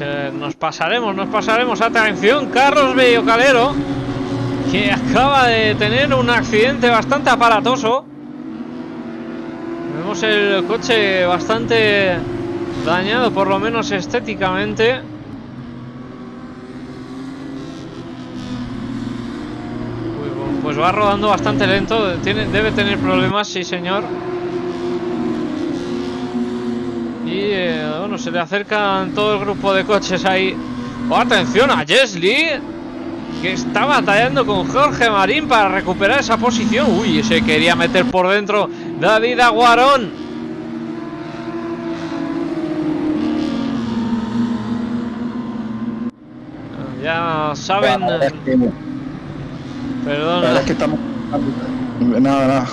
Eh, nos pasaremos, nos pasaremos. Atención, Carlos Bello Calero, que acaba de tener un accidente bastante aparatoso. Vemos el coche bastante dañado, por lo menos estéticamente. Bu- Pues va rodando bastante lento, tiene, debe tener problemas, sí señor. Y eh, bueno, se le acercan todo el grupo de coches ahí. Oh, atención a Jesly, que está batallando con Jorge Marín para recuperar esa posición. Uy, se quería meter por dentro David Aguarón. Ya saben, que- La perdón, verdad es que estamos. Nada, nada.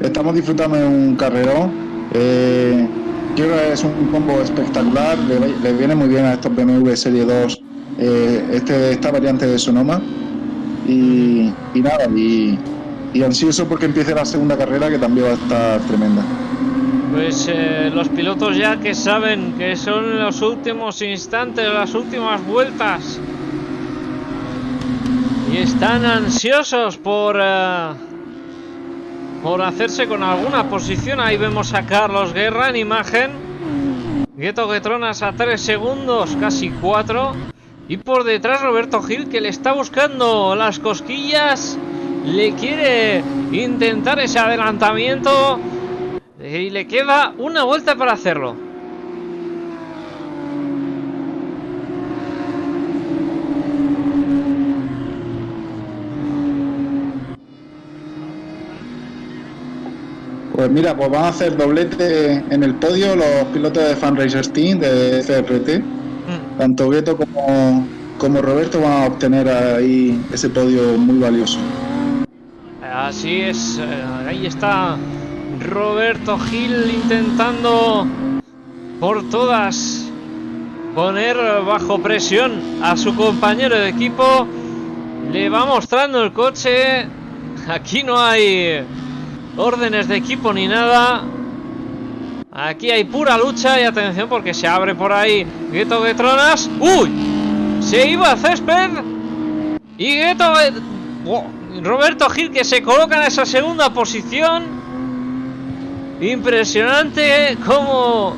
Estamos disfrutando de un carrerón. Eh, creo que es un combo espectacular. Le, le viene muy bien a estos BMW Serie 2 eh, este, esta variante de Sonoma. Y, y nada, y, y ansioso porque empiece la segunda carrera que también va a estar tremenda. Pues eh, los pilotos ya que saben que son los últimos instantes, las últimas vueltas. Y están ansiosos por, eh, por hacerse con alguna posición. Ahí vemos a Carlos Guerra en imagen. Gueto Getronas a 3 segundos, casi 4. Y por detrás Roberto Gil que le está buscando las cosquillas. Le quiere intentar ese adelantamiento. Y le queda una vuelta para hacerlo. Pues mira, pues van a hacer doblete en el podio los pilotos de Fundraiser Team de CRT. Mm. Tanto Gueto como, como Roberto van a obtener ahí ese podio muy valioso. Así es, eh, ahí está Roberto Gil intentando por todas poner bajo presión a su compañero de equipo. Le va mostrando el coche. Aquí no hay órdenes de equipo ni nada. Aquí hay pura lucha y atención porque se abre por ahí Gueto Getronas. ¡Uy! Se iba a césped. Y Gueto... Wow, Roberto Gil que se coloca en esa segunda posición. Impresionante cómo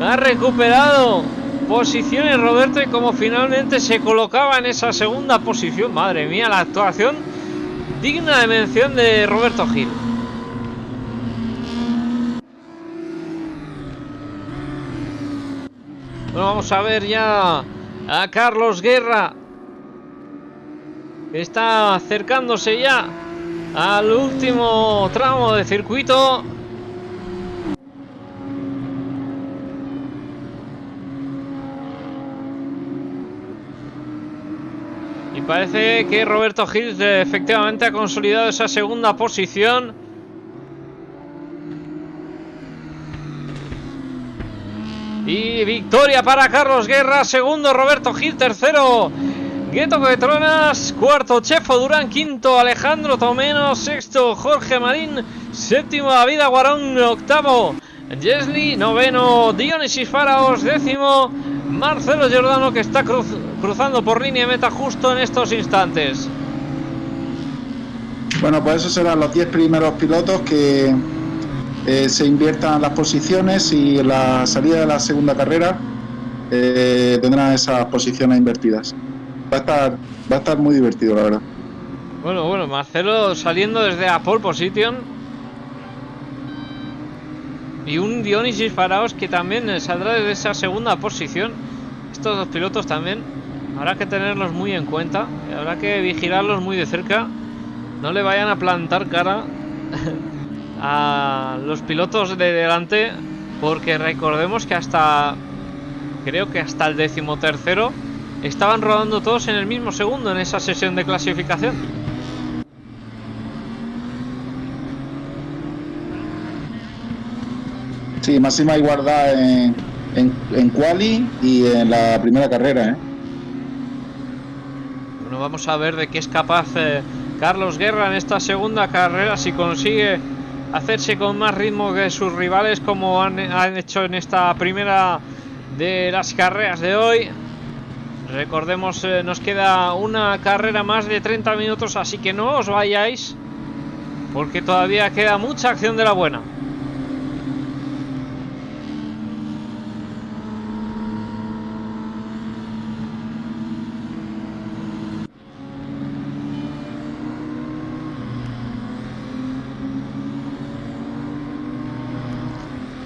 ha recuperado posiciones Roberto y cómo finalmente se colocaba en esa segunda posición. Madre mía, la actuación digna de mención de Roberto Gil. Bueno, vamos a ver ya a Carlos Guerra. Está acercándose ya al último tramo de circuito. Y parece que Roberto Gil eh, efectivamente ha consolidado esa segunda posición. Y victoria para Carlos Guerra, segundo Roberto Gil, tercero Gueto Petronas, cuarto Chefo Durán, quinto Alejandro Tomeno, sexto Jorge Marín, séptimo David Aguarón, octavo Jesly, noveno Dionisís Faraos, décimo Marcelo Giordano que está cruz- cruzando por línea meta justo en estos instantes. Bueno, pues esos serán los 10 primeros pilotos que eh, se inviertan las posiciones y la salida de la segunda carrera eh, tendrán esas posiciones invertidas. Va a estar, va a estar muy divertido, la verdad. Bueno, bueno, Marcelo saliendo desde la pole position. Y un Dionysis Faraos que también saldrá desde esa segunda posición. Estos dos pilotos también habrá que tenerlos muy en cuenta. habrá que vigilarlos muy de cerca. No le vayan a plantar cara a los pilotos de delante. Porque recordemos que hasta. Creo que hasta el decimotercero estaban rodando todos en el mismo segundo en esa sesión de clasificación. Sí, máxima igualdad en, en, en quali y en la primera carrera, ¿eh? Bueno, vamos a ver de qué es capaz eh, Carlos Guerra en esta segunda carrera, si consigue hacerse con más ritmo que sus rivales como han, han hecho en esta primera de las carreras de hoy. Recordemos, eh, nos queda una carrera más de 30 minutos, así que no os vayáis, porque todavía queda mucha acción de la buena.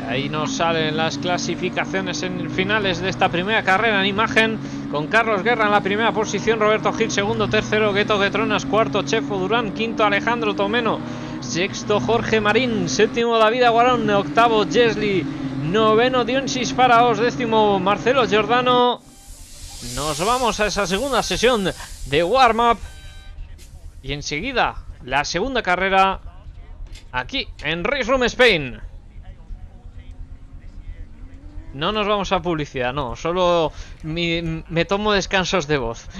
Ahí nos salen las clasificaciones en finales de esta primera carrera en imagen con Carlos Guerra en la primera posición, Roberto Gil segundo, tercero Gueto Guetronas, cuarto Chefo Durán, quinto Alejandro Tomeno, sexto Jorge Marín, séptimo David Aguarón, octavo Jesli, noveno Dionsis Faraos, décimo Marcelo Giordano. Nos vamos a esa segunda sesión de warm-up y enseguida la segunda carrera aquí en Race Room Spain. No nos vamos a publicidad, no, solo me tomo descansos de voz.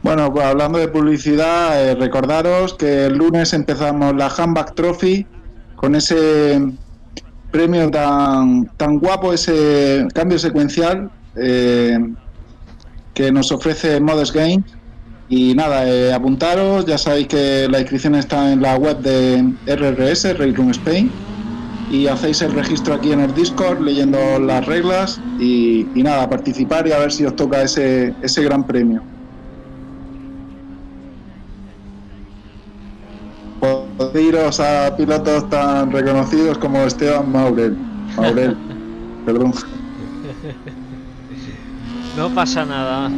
Bueno, pues hablando de publicidad, eh, recordaros que el lunes empezamos la Handback Trophy con ese premio tan, tan guapo, ese cambio secuencial eh, que nos ofrece Modest Game. Y nada, eh, apuntaros, ya sabéis que la inscripción está en la web de RRS, Race Room Spain, y hacéis el registro aquí en el Discord leyendo las reglas y, y nada, participar y a ver si os toca ese, ese gran premio. iros a pilotos tan reconocidos como Esteban Maurel. Maurel, perdón. No pasa nada.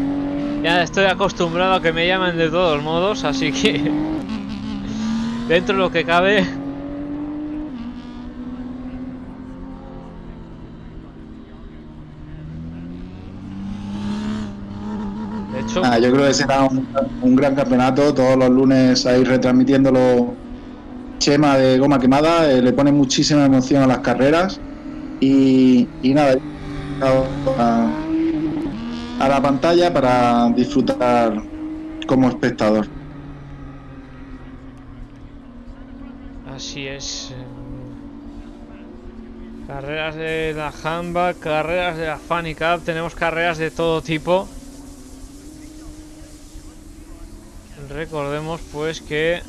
Ya estoy acostumbrado a que me llamen de todos modos, así que dentro de lo que cabe. Hecho, Ah, yo creo que será un, un gran campeonato. Todos los lunes ahí retransmitiéndolo. Chema de Goma Quemada eh, le pone muchísima emoción a las carreras. Y, y nada, a, a la pantalla para disfrutar como espectador. Así es. em, Carreras de la Handbag, carreras de la Funny Cup, tenemos carreras de todo tipo. Recordemos pues que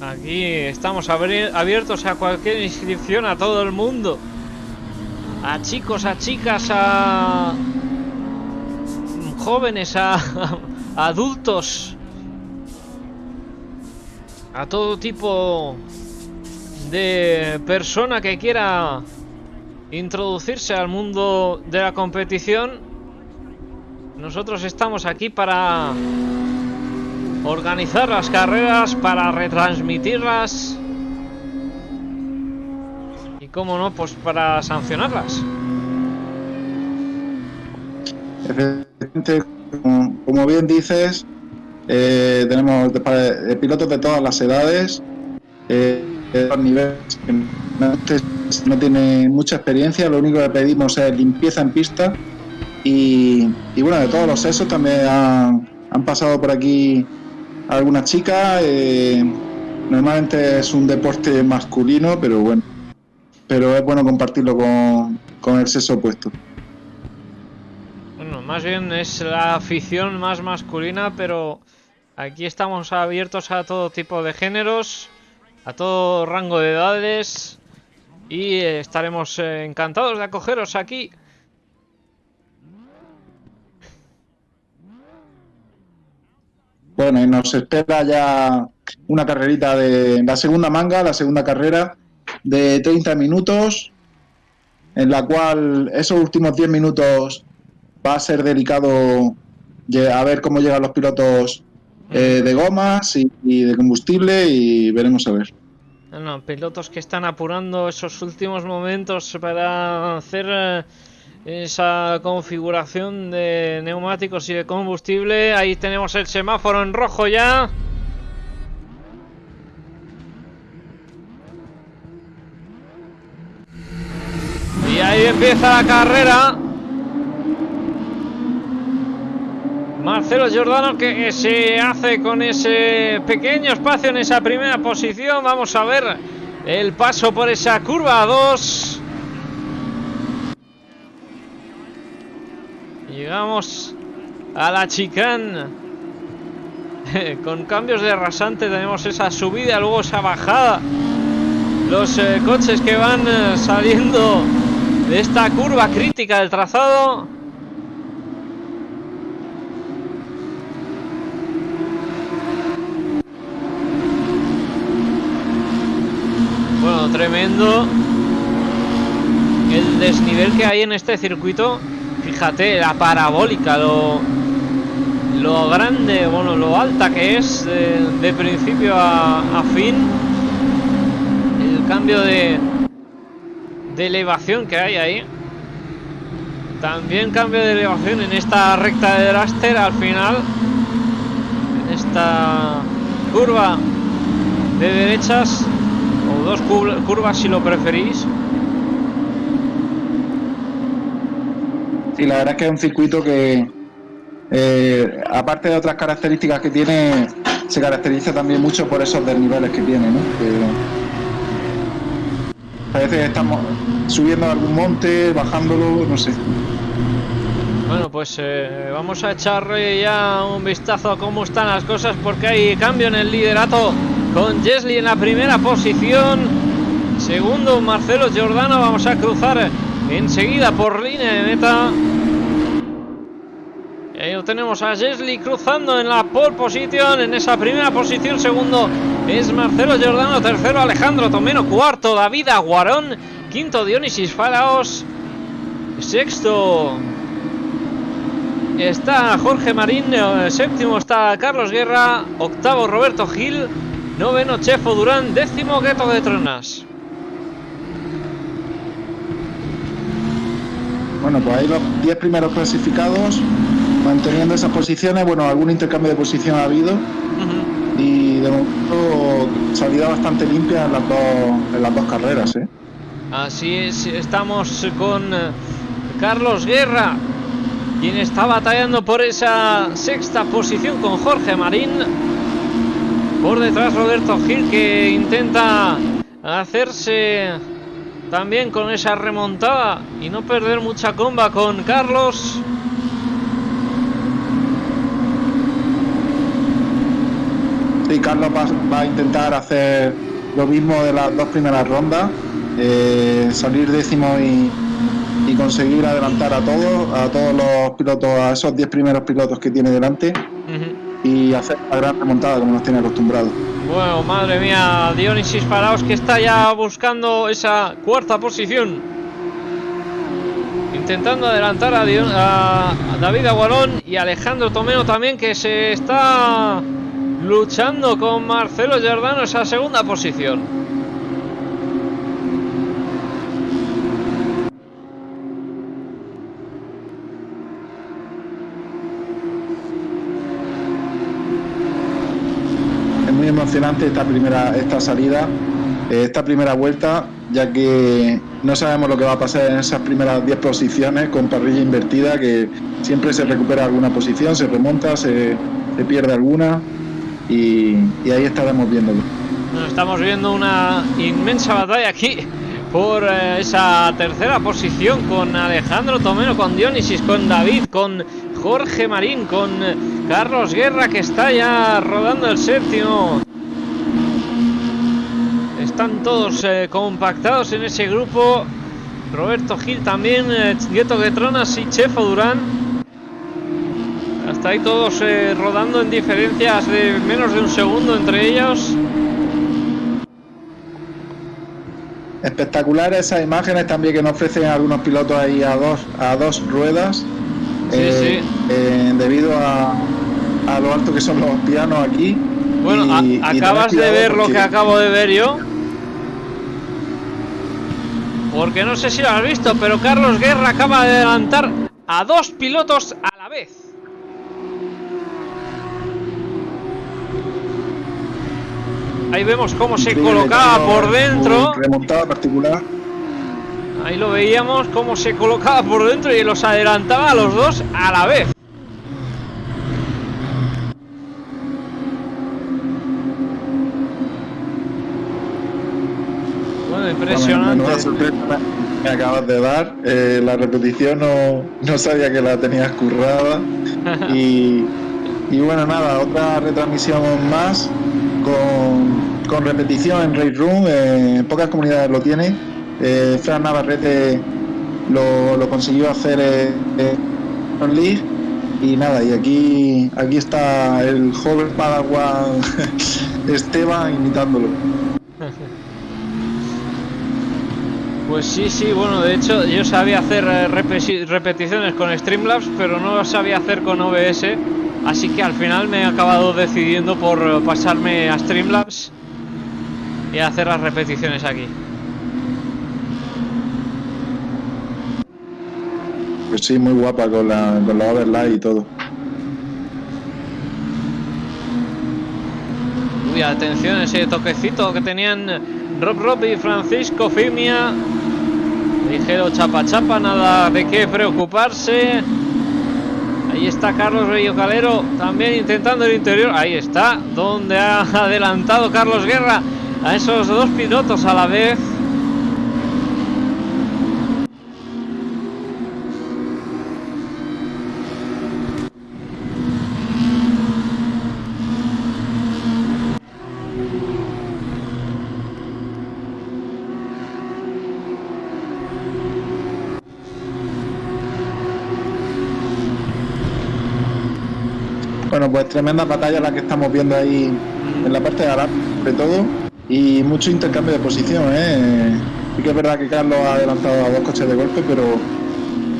aquí estamos abiertos a cualquier inscripción a todo el mundo. A chicos, a chicas, a jóvenes, a, a adultos a todo tipo de persona que quiera introducirse al mundo de la competición. Nosotros estamos aquí para organizar las carreras, para retransmitirlas y, como no, pues para sancionarlas. Efectivamente, como, bien dices, eh, tenemos de pilotos de todas las edades, eh, de todos niveles. No, no tiene mucha experiencia, lo único que pedimos es limpieza en pista. Y, y bueno, de todos los sexos también han, pasado por aquí algunas chicas. eh, normalmente es un deporte masculino, pero bueno, pero es bueno compartirlo con, con el sexo opuesto. Bueno, más bien es la afición más masculina, pero aquí estamos abiertos a todo tipo de géneros, a todo rango de edades y eh, estaremos eh, encantados de acogeros aquí. Bueno, y nos espera ya una carrerita de la segunda manga, la segunda carrera de 30 minutos, en la cual esos últimos 10 minutos va a ser delicado a ver cómo llegan los pilotos eh, de gomas y, y de combustible y veremos a ver. Bueno, pilotos que están apurando esos últimos momentos para hacer eh, esa configuración de neumáticos y de combustible. Ahí tenemos el semáforo en rojo ya. Y ahí empieza la carrera. Marcelo Giordano que se hace con ese pequeño espacio en esa primera posición. Vamos a ver el paso por esa curva 2. Llegamos a la chicane. Con cambios de rasante tenemos esa subida, luego esa bajada. Los eh, coches que van eh, saliendo de esta curva crítica del trazado. Bueno, tremendo el desnivel que hay en este circuito. Fíjate, la parabólica, lo, lo grande, bueno, lo alta que es de, principio a, fin. El cambio de, elevación que hay ahí. También cambio de elevación en esta recta de Draster al final. En esta curva de derechas. O dos cur- curvas si lo preferís. Sí, la verdad es que es un circuito que, eh, aparte de otras características que tiene, se caracteriza también mucho por esos desniveles que tiene, ¿no? Que parece que estamos subiendo algún monte, bajándolo, no sé. Bueno, pues eh, vamos a echarle ya un vistazo a cómo están las cosas porque hay cambio en el liderato con Jesli en la primera posición. Segundo, Marcelo Giordano. Vamos a cruzar enseguida por línea de meta. Ahí lo tenemos a Jesli cruzando en la pole position, en esa primera posición. Segundo es Marcelo Giordano. Tercero, Alejandro Tomeno. Cuarto, David Aguarón. Quinto, Dionisis Faraos. Sexto, está Jorge Marín, eh, séptimo está Carlos Guerra, octavo Roberto Gil, noveno Chefo Durán, décimo Gueto de Tronas. Bueno, pues ahí los 10 primeros clasificados manteniendo esas posiciones. Bueno, algún intercambio de posición ha habido y de momento salida bastante limpia en las dos, en las dos carreras, ¿eh? Así es, estamos con eh, Carlos Guerra, quien está batallando por esa sexta posición con Jorge Marín. Por detrás Roberto Gil que intenta hacerse también con esa remontada y no perder mucha comba con Carlos. Sí, Carlos va, va a intentar hacer lo mismo de las dos primeras rondas, eh, salir décimo y, y conseguir adelantar a todos, a todos los pilotos, a esos 10 primeros pilotos que tiene delante y hacer la gran remontada como nos tiene acostumbrados. Bueno, madre mía, Dionisis Paraos que está ya buscando esa cuarta posición. Intentando adelantar a, Dion- a- David Aguarón y Alejandro Tomeno también que se está luchando con Marcelo Giordano esa segunda posición. Es muy emocionante esta primera esta salida, eh, esta primera vuelta, ya que no sabemos lo que va a pasar en esas primeras 10 posiciones con parrilla invertida, que siempre se recupera alguna posición, se remonta, se, se pierde alguna y, y ahí estaremos viéndolo. Bueno, estamos viendo una inmensa batalla aquí por eh, esa tercera posición con Alejandro Tomeno, con Dionisis, con David, con Jorge Marín, con Carlos Guerra que está ya rodando el séptimo. Están todos eh, compactados en ese grupo. Roberto Gil también, eh, Gueto Guetronas y Chefo Durán. Hasta ahí todos eh, rodando en diferencias de menos de un segundo entre ellos. Espectaculares esas imágenes también que nos ofrecen algunos pilotos ahí a dos, a dos ruedas, Sí, eh, eh, debido a, a lo alto que son los pianos aquí. Bueno, y- a- y acabas de ver lo que acabo de ver yo. Porque no sé si lo has visto, pero Carlos Guerra acaba de adelantar a dos pilotos a la vez. Ahí vemos cómo se colocaba por dentro. Remontada particular. Ahí lo veíamos cómo se colocaba por dentro y los adelantaba a los dos a la vez. Bueno, impresionante. me acabas de dar. Eh, la repetición no, no, sabía que la tenías currada. y, y, bueno, nada, otra retransmisión más con, con repetición en Raid Room. Eh, pocas comunidades lo tienen. Eh, Fran Navarrete lo, consiguió hacer en League. Y nada, y aquí, aquí está el joven Padawan Esteban imitándolo. Pues sí, sí, bueno, de hecho yo sabía hacer eh, repeticiones con Streamlabs, pero no lo sabía hacer con OBS, así que al final me he acabado decidiendo por pasarme a Streamlabs y hacer las repeticiones aquí. Pues sí, muy guapa con la, con la overlay y todo. Uy, atención ese toquecito que tenían Rob Rob y Francisco Fimia Ligero chapa chapa, nada de qué preocuparse. Ahí está Carlos Bello Calero también intentando el interior. Ahí está, donde ha adelantado Carlos Guerra a esos dos pilotos a la vez. Bueno, pues tremenda batalla la que estamos viendo ahí en la parte de adelante, sobre todo, y mucho intercambio de posición. ¿eh? Sí que es verdad que Carlos ha adelantado a dos coches de golpe, pero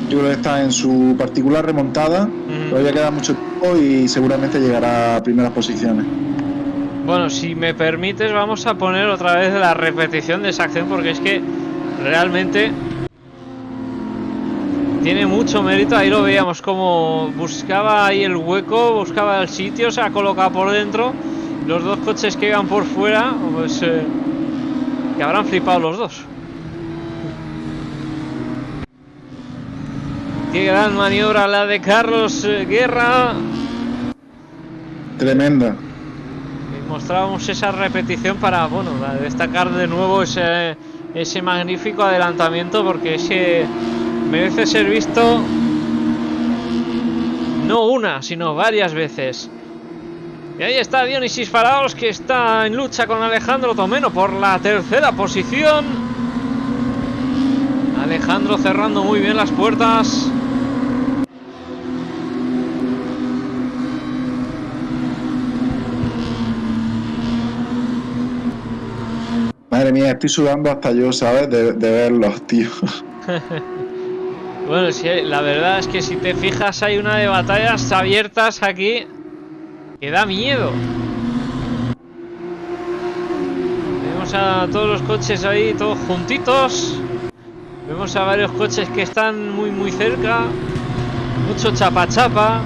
yo creo que está en su particular remontada. Todavía queda mucho tiempo y seguramente llegará a primeras posiciones. Bueno, si me permites, vamos a poner otra vez la repetición de esa acción porque es que realmente tiene mucho mérito. Ahí lo veíamos como buscaba ahí el hueco, buscaba el sitio, se ha colocado por dentro. Los dos coches que iban por fuera, pues eh, que habrán flipado los dos. Qué gran maniobra la de Carlos eh, Guerra. Tremenda. Y mostrábamos esa repetición para, bueno, destacar de nuevo ese, ese magnífico adelantamiento porque ese merece ser visto no una, sino varias veces. Y ahí está Dionisis Faraos que está en lucha con Alejandro Tomeno por la tercera posición. Alejandro cerrando muy bien las puertas. Madre mía, estoy sudando hasta yo, ¿sabes? De, de verlos, tío. Bueno, sí, la verdad es que si te fijas hay una de batallas abiertas aquí que da miedo. Vemos a todos los coches ahí, todos juntitos. Vemos a varios coches que están muy muy cerca. Mucho chapa chapa.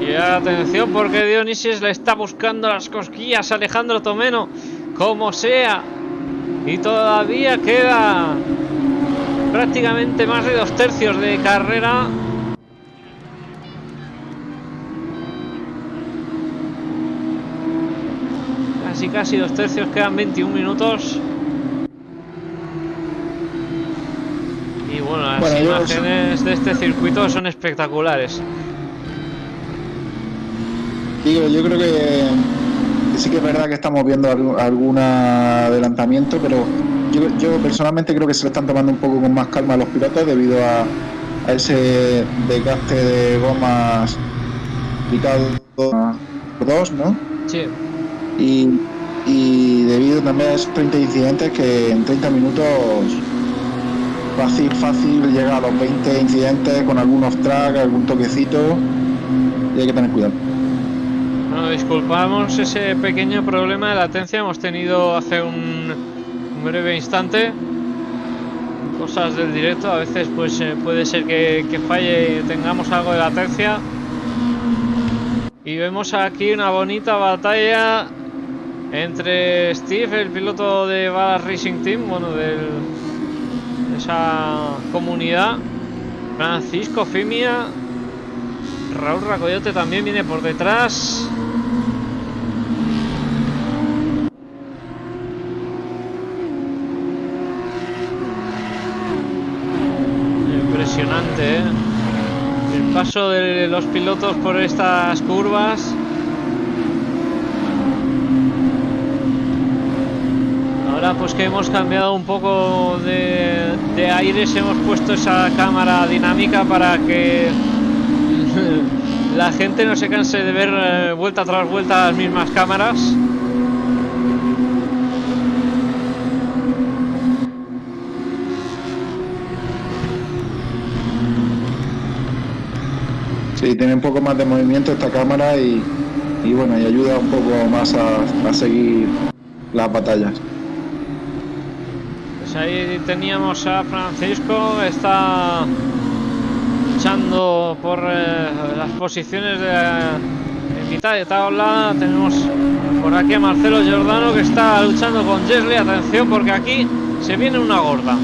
Y atención porque Dionisis le está buscando las cosquillas a Alejandro Tomeno. Como sea. Y todavía queda prácticamente más de dos tercios de carrera. Casi dos tercios, quedan 21 minutos. Y bueno, las imágenes de este circuito son espectaculares. Digo, yo creo que, sí que es verdad que estamos viendo algún adelantamiento, pero yo, personalmente creo que se lo están tomando un poco con más calma los pilotos debido a, ese desgaste de gomas picado por dos, ¿no? Sí. Y, debido también a esos 30 incidentes que en 30 minutos fácil, fácil llega a los 20 incidentes con algunos tracks, algún toquecito y hay que tener cuidado. Bueno, disculpamos ese pequeño problema de latencia. Hemos tenido hace un un breve instante. Cosas del directo, a veces pues eh, puede ser que, que falle y tengamos algo de latencia. Y vemos aquí una bonita batalla entre Steve, el piloto de Balas Racing Team, bueno, de esa comunidad, Francisco Fimia, Raúl Racoyote también viene por detrás. Impresionante, ¿eh? El paso de los pilotos por estas curvas. Ahora pues que hemos cambiado un poco de, de aires, hemos puesto esa cámara dinámica para que la gente no se canse de ver eh, vuelta tras vuelta las mismas cámaras. Sí, tiene un poco más de movimiento esta cámara y, bueno, y ayuda un poco más a seguir las batallas. Pues ahí teníamos a Francisco, está luchando por eh, las posiciones de, en mitad de tabla. Tenemos por aquí a Marcelo Giordano que está luchando con Jesly. Atención porque aquí se viene una gorda.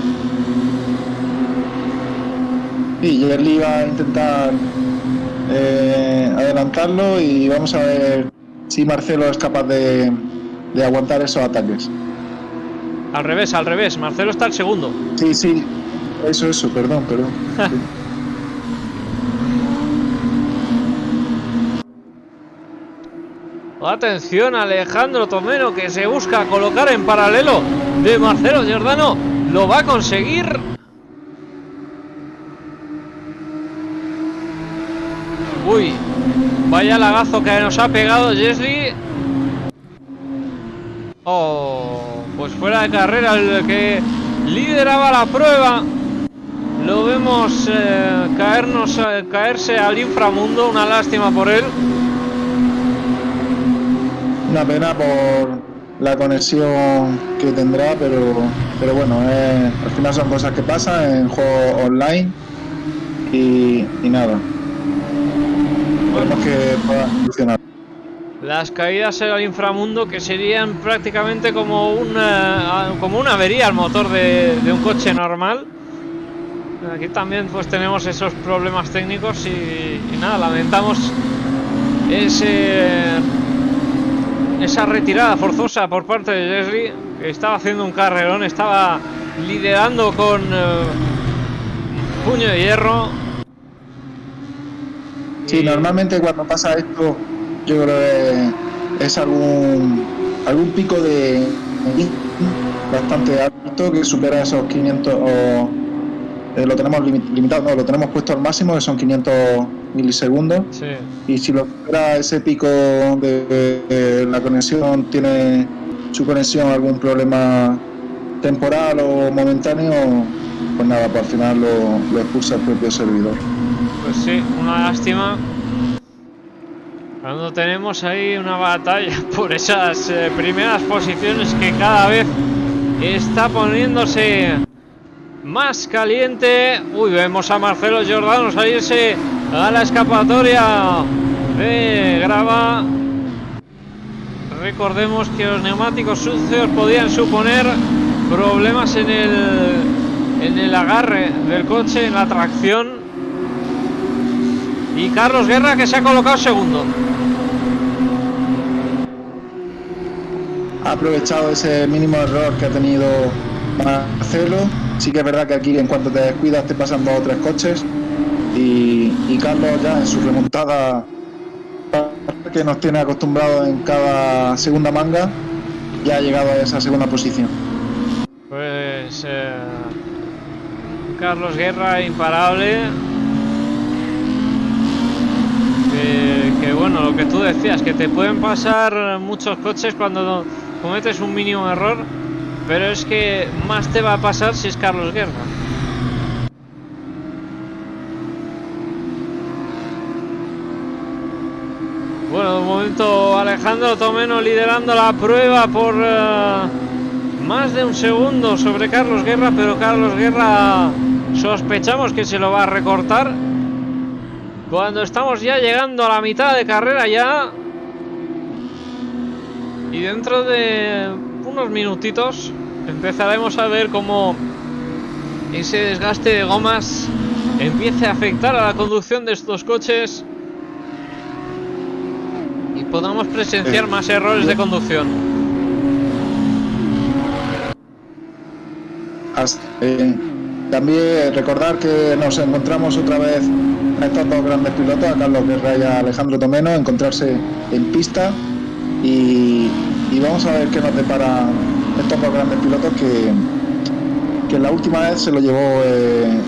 Y Yerli va a intentar eh, adelantarlo y vamos a ver si Marcelo es capaz de, de aguantar esos ataques. Al revés, al revés. Marcelo está el segundo. Sí, sí, eso, eso, perdón, perdón. Sí. Atención Alejandro Tomero que se busca colocar en paralelo de Marcelo Giordano. Lo va a conseguir. Uy, vaya lagazo que nos ha pegado Jesly. Oh, pues fuera de carrera el que lideraba la prueba. Lo vemos eh, caernos, eh, caerse al inframundo. Una lástima por él. Una pena por la conexión que tendrá, pero, pero bueno, eh, al final son cosas que pasan en juego online y, y nada. Esperemos que funcionar. Las caídas al inframundo que serían prácticamente como una, como una avería al motor de, de un coche normal. Aquí también pues tenemos esos problemas técnicos y, y nada, lamentamos ese esa retirada forzosa por parte de Leslie, que estaba haciendo un carrerón, estaba liderando con eh, puño de hierro. Sí, Y- normalmente cuando pasa esto, yo creo que es algún, algún pico de bastante alto que supera esos 500 o eh, lo tenemos limi- limitado, no, lo tenemos puesto al máximo que son 500 milisegundos Sí. y si lo supera ese pico de, de- de la conexión tiene su conexión algún problema temporal o momentáneo, pues nada, pues al final lo, lo expulsa el propio servidor. Pues sí, una lástima. Cuando tenemos ahí una batalla por esas eh, primeras posiciones que cada vez está poniéndose más caliente. Uy, vemos a Marcelo Giordano salirse a la escapatoria de grava. Recordemos que los neumáticos sucios podían suponer problemas en el, en el agarre del coche, en la tracción. Y Carlos Guerra que se ha colocado segundo. Ha aprovechado ese mínimo error que ha tenido Marcelo. Sí que es verdad que aquí en cuanto te descuidas te pasan dos o tres coches y, Carlos ya en su remontada que nos tiene acostumbrados en cada segunda manga ya ha llegado a esa segunda posición. Pues eh, Carlos Guerra imparable. Que, bueno, lo que tú decías, que te pueden pasar muchos coches cuando cometes un mínimo error, pero es que más te va a pasar si es Carlos Guerra. Bueno, de momento Alejandro Tomeno liderando la prueba por eh, más de un segundo sobre Carlos Guerra, pero Carlos Guerra sospechamos que se lo va a recortar. Cuando estamos ya llegando a la mitad de carrera ya. Y dentro de unos minutitos empezaremos a ver cómo ese desgaste de gomas empiece a afectar a la conducción de estos coches y podamos presenciar Eh, más errores de conducción. Hasta- eh, también recordar que nos encontramos otra vez a estos dos grandes pilotos, a Carlos Guerra y a Alejandro Tomeno, encontrarse en pista y, y vamos a ver qué nos depara estos dos grandes pilotos que, que la última vez se lo llevó eh,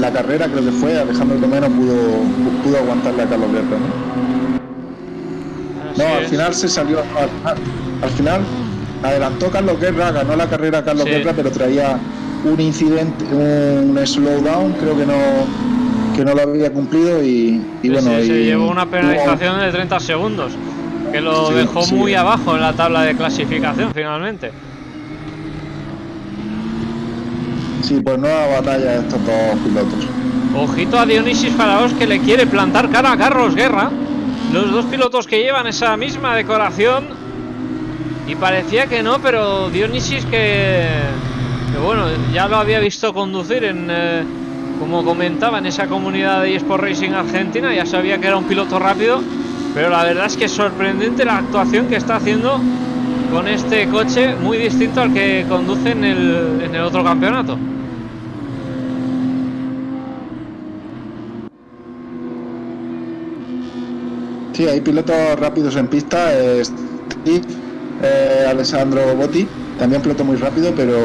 la carrera, creo que fue, Alejandro Tomeno pudo, pudo aguantarle a Carlos Guerra. ¿no? No, al final se salió. Al, al- al final adelantó Carlos Guerra, ganó la carrera Carlos Sí. Guerra, pero traía un incidente, un slowdown, creo que no que no lo había cumplido y, y Sí, bueno. sí, se llevó una hubo- penalización de 30 segundos, que lo Sí, dejó sí. muy abajo en la tabla de clasificación finalmente. Sí, pues nueva batalla de estos dos pilotos. Ojito a Dionisis Faraos que le quiere plantar cara a Carlos Guerra. Los dos pilotos que llevan esa misma decoración. Y parecía que no, pero Dionisis que, que bueno, ya lo había visto conducir en, eh, como comentaba, en esa comunidad de eSport Racing Argentina. Ya sabía que era un piloto rápido. Pero la verdad es que es sorprendente la actuación que está haciendo con este coche, muy distinto al que conduce en el, en el otro campeonato. Sí, hay pilotos rápidos en pista. eh, Steve, eh, Alessandro Botti, también piloto muy rápido, pero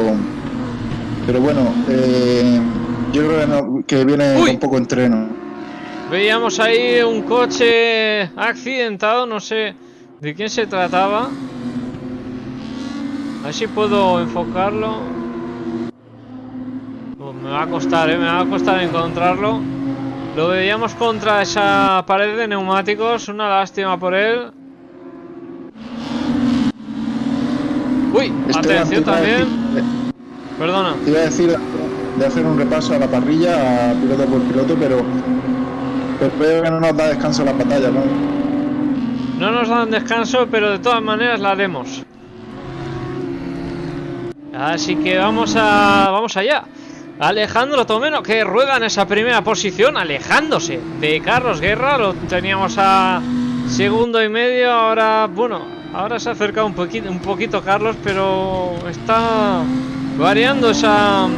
pero bueno, eh, yo creo que, no- que viene Uy. con poco entreno. Veíamos ahí un coche accidentado, no sé de quién se trataba. A ver si puedo enfocarlo. Oh, me va a costar, ¿eh? me va a costar encontrarlo. Lo veíamos contra esa pared de neumáticos, una lástima por él. Uy, atención también. Perdona. Te iba a decir de hacer un repaso a la parrilla, a piloto por piloto, pero veo que no nos da descanso la batalla, ¿no? No nos dan descanso, pero de todas maneras la haremos. Así que vamos a vamos allá. Alejandro Tomeno que rueda en esa primera posición, alejándose de Carlos Guerra. Lo teníamos a segundo y medio. Ahora, bueno, ahora se ha acercado un poquito, un poquito Carlos, pero está variando esa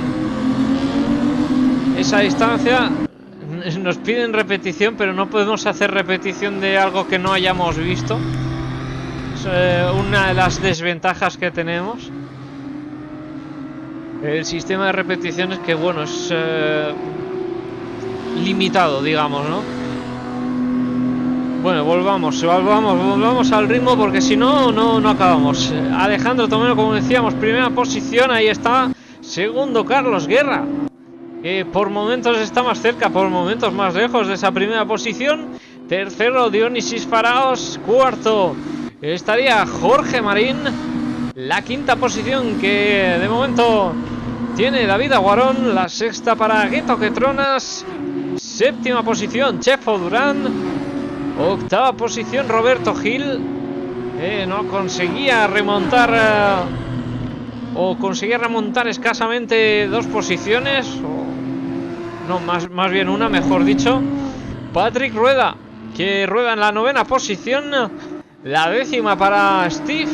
esa distancia. Nos piden repetición, pero no podemos hacer repetición de algo que no hayamos visto. Es eh, una de las desventajas que tenemos. El sistema de repeticiones que, bueno, es eh, limitado, digamos, ¿no? Bueno, volvamos, volvamos, volvamos al ritmo porque si no, no, no acabamos. Alejandro Tomeno, como decíamos, primera posición, ahí está. Segundo, Carlos Guerra, por momentos está más cerca, por momentos más lejos de esa primera posición. Tercero, Dionisis Faraos. Cuarto, estaría Jorge Marín. La quinta posición que de momento tiene David Aguarón. La sexta para Gueto Quetronas. Séptima posición, Chefo Durán. Octava posición, Roberto Gil. Eh, no conseguía remontar. eh, o conseguía remontar escasamente dos posiciones. No, más, más bien una, mejor dicho. Patrick Rueda, que rueda en la novena posición. La décima para Steve.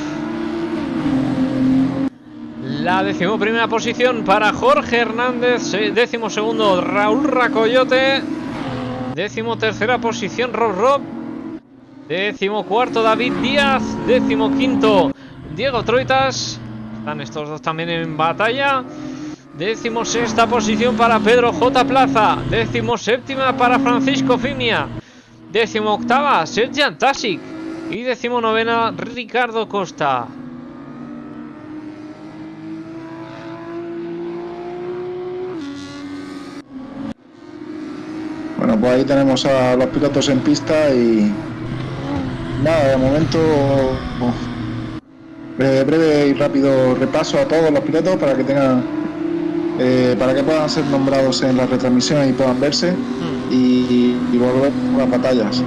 La décimo primera posición para Jorge Hernández. Décimo segundo Raúl Racoyote. Décimo tercera posición Rob Rob. Décimo cuarto David Díaz. Décimo quinto Diego Troitas. Están estos dos también en batalla. Décimo sexta posición para Pedro J. Plaza. Décimo séptima para Francisco Fimia. Décimo octava Sergian Tasic. Y décimo novena Ricardo Costa. Bueno, pues ahí tenemos a los pilotos en pista y nada, de momento breve y rápido repaso a todos los pilotos para que tengan eh, para que puedan ser nombrados en la retransmisión y puedan verse Hmm. y, y volver a las batallas.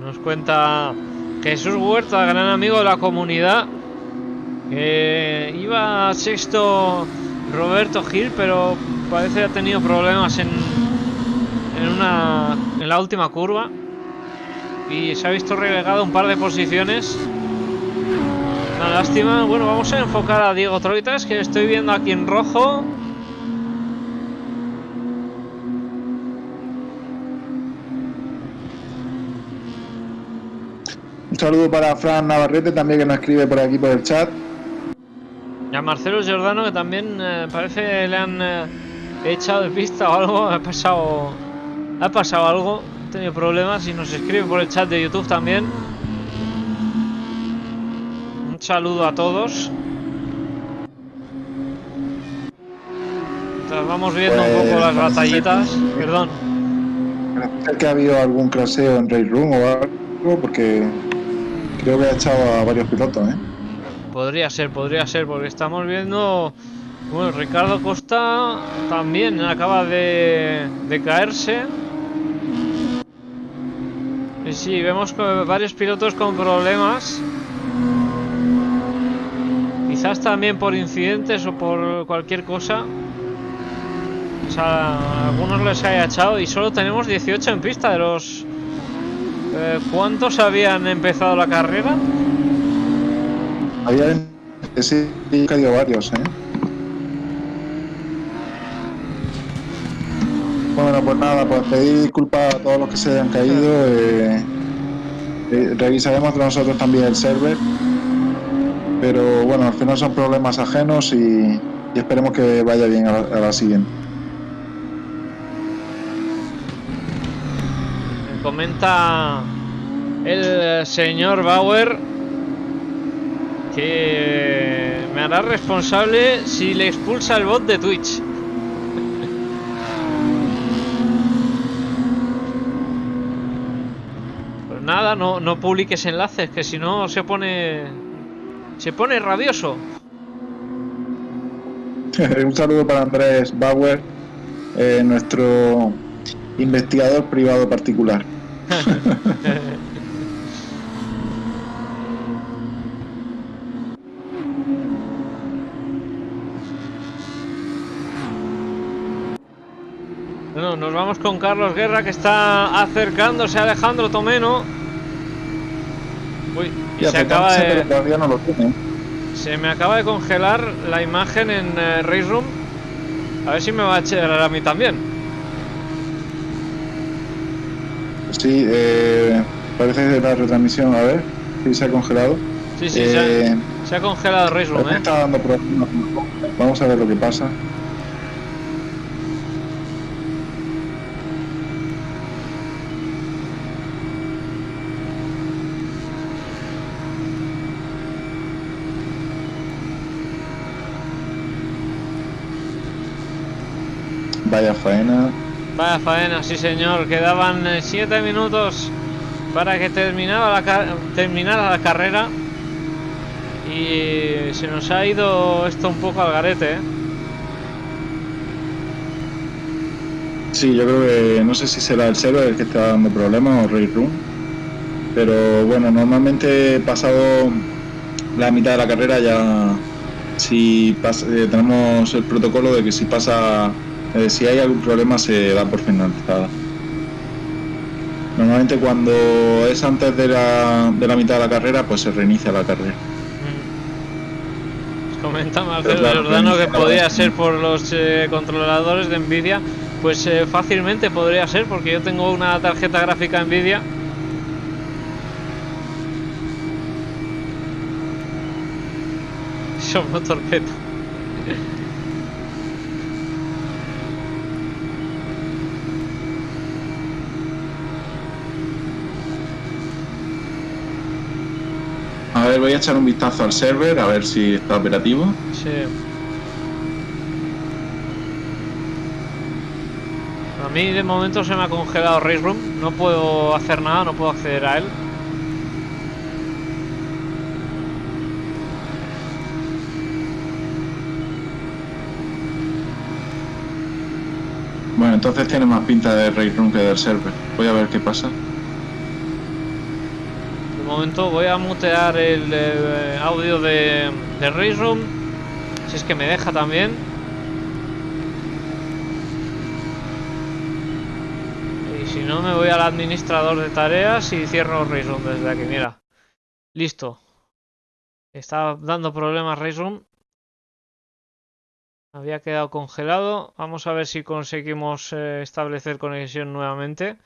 Nos cuenta Jesús Huerta, gran amigo de la comunidad, que iba sexto Roberto Gil, pero parece que ha tenido problemas en, en, una, en la última curva y se ha visto relegado un par de posiciones. Una lástima. Bueno, vamos a enfocar a Diego Troitas, que estoy viendo aquí en rojo. Un saludo para Fran Navarrete también que nos escribe por aquí por el chat. Y a Marcelo Giordano, que también eh, parece que le han eh, echado de pista o algo. Ha pasado, ha pasado algo. Tenido problemas y nos escribe por el chat de YouTube también. Un saludo a todos. Mientras vamos viendo un poco Pues, las ser batallitas. que- Perdón. Que ha habido algún craseo en Race Room o algo porque creo que ha echado a varios pilotos, ¿eh? Podría ser, podría ser, porque estamos viendo. Bueno, Ricardo Costa también acaba de, de caerse. Y sí, vemos varios pilotos con problemas. Quizás también por incidentes o por cualquier cosa. O sea, algunos les haya echado y solo tenemos 18 en pista de los... eh, ¿Cuántos habían empezado la carrera? Había que sí, caído varios, ¿eh? Bueno, pues nada, pues pedir disculpas a todos los que se hayan caído. eh, eh, revisaremos nosotros también el server. Pero bueno, al final son problemas ajenos y, esperemos que vaya bien a la, a la siguiente. Me comenta el señor Bauer que me hará responsable si le expulsa el bot de Twitch. Nada, no, no publiques enlaces, que si no se pone. Se pone rabioso. Un saludo para Andrés Bauer, eh, nuestro investigador privado particular. Bueno, nos vamos con Carlos Guerra que está acercándose a Alejandro Tomeno. Uy, y se acaba de. todavía no lo tiene. Se me acaba de congelar la imagen en eh, Race Room. A ver si me va a echar a mí también. Sí, eh, parece que la retransmisión, a ver si se ha congelado. Sí, sí, Eh, se, ha, se ha congelado Race Room, ¿eh? está dando problemas. Vamos a ver lo que pasa. Vaya faena. Vaya faena, sí señor. Quedaban 7 minutos para que terminara la, terminara la carrera. Y se nos ha ido esto un poco al garete, ¿eh? Sí, yo creo que no sé si será el server el que está dando problemas o Raid Room. Pero bueno, normalmente pasado la mitad de la carrera ya si pas- eh, tenemos el protocolo de que si pasa eh, si hay algún problema se da por finalizada. Normalmente cuando es antes de la, de la mitad de la carrera pues se reinicia la carrera. Mm. Comenta Marcelo Claro, Giordano que podría ser por los eh, controladores de Nvidia. Pues eh, fácilmente podría ser porque yo tengo una tarjeta gráfica Nvidia. Somos torpedo. A ver, voy a echar un vistazo al server, a ver si está operativo. Sí. A mí de momento se me ha congelado Race Room. No puedo hacer nada, no puedo acceder a él. Bueno, entonces tiene más pinta de Race Room que del server. Voy a ver qué pasa. Momento voy a mutear el eh, audio de, de Race Room. Si es que me deja también. Y si no, me voy al administrador de tareas y cierro Race desde aquí. Mira. Listo. Está dando problemas Race. Había quedado congelado. Vamos a ver si conseguimos eh, establecer conexión nuevamente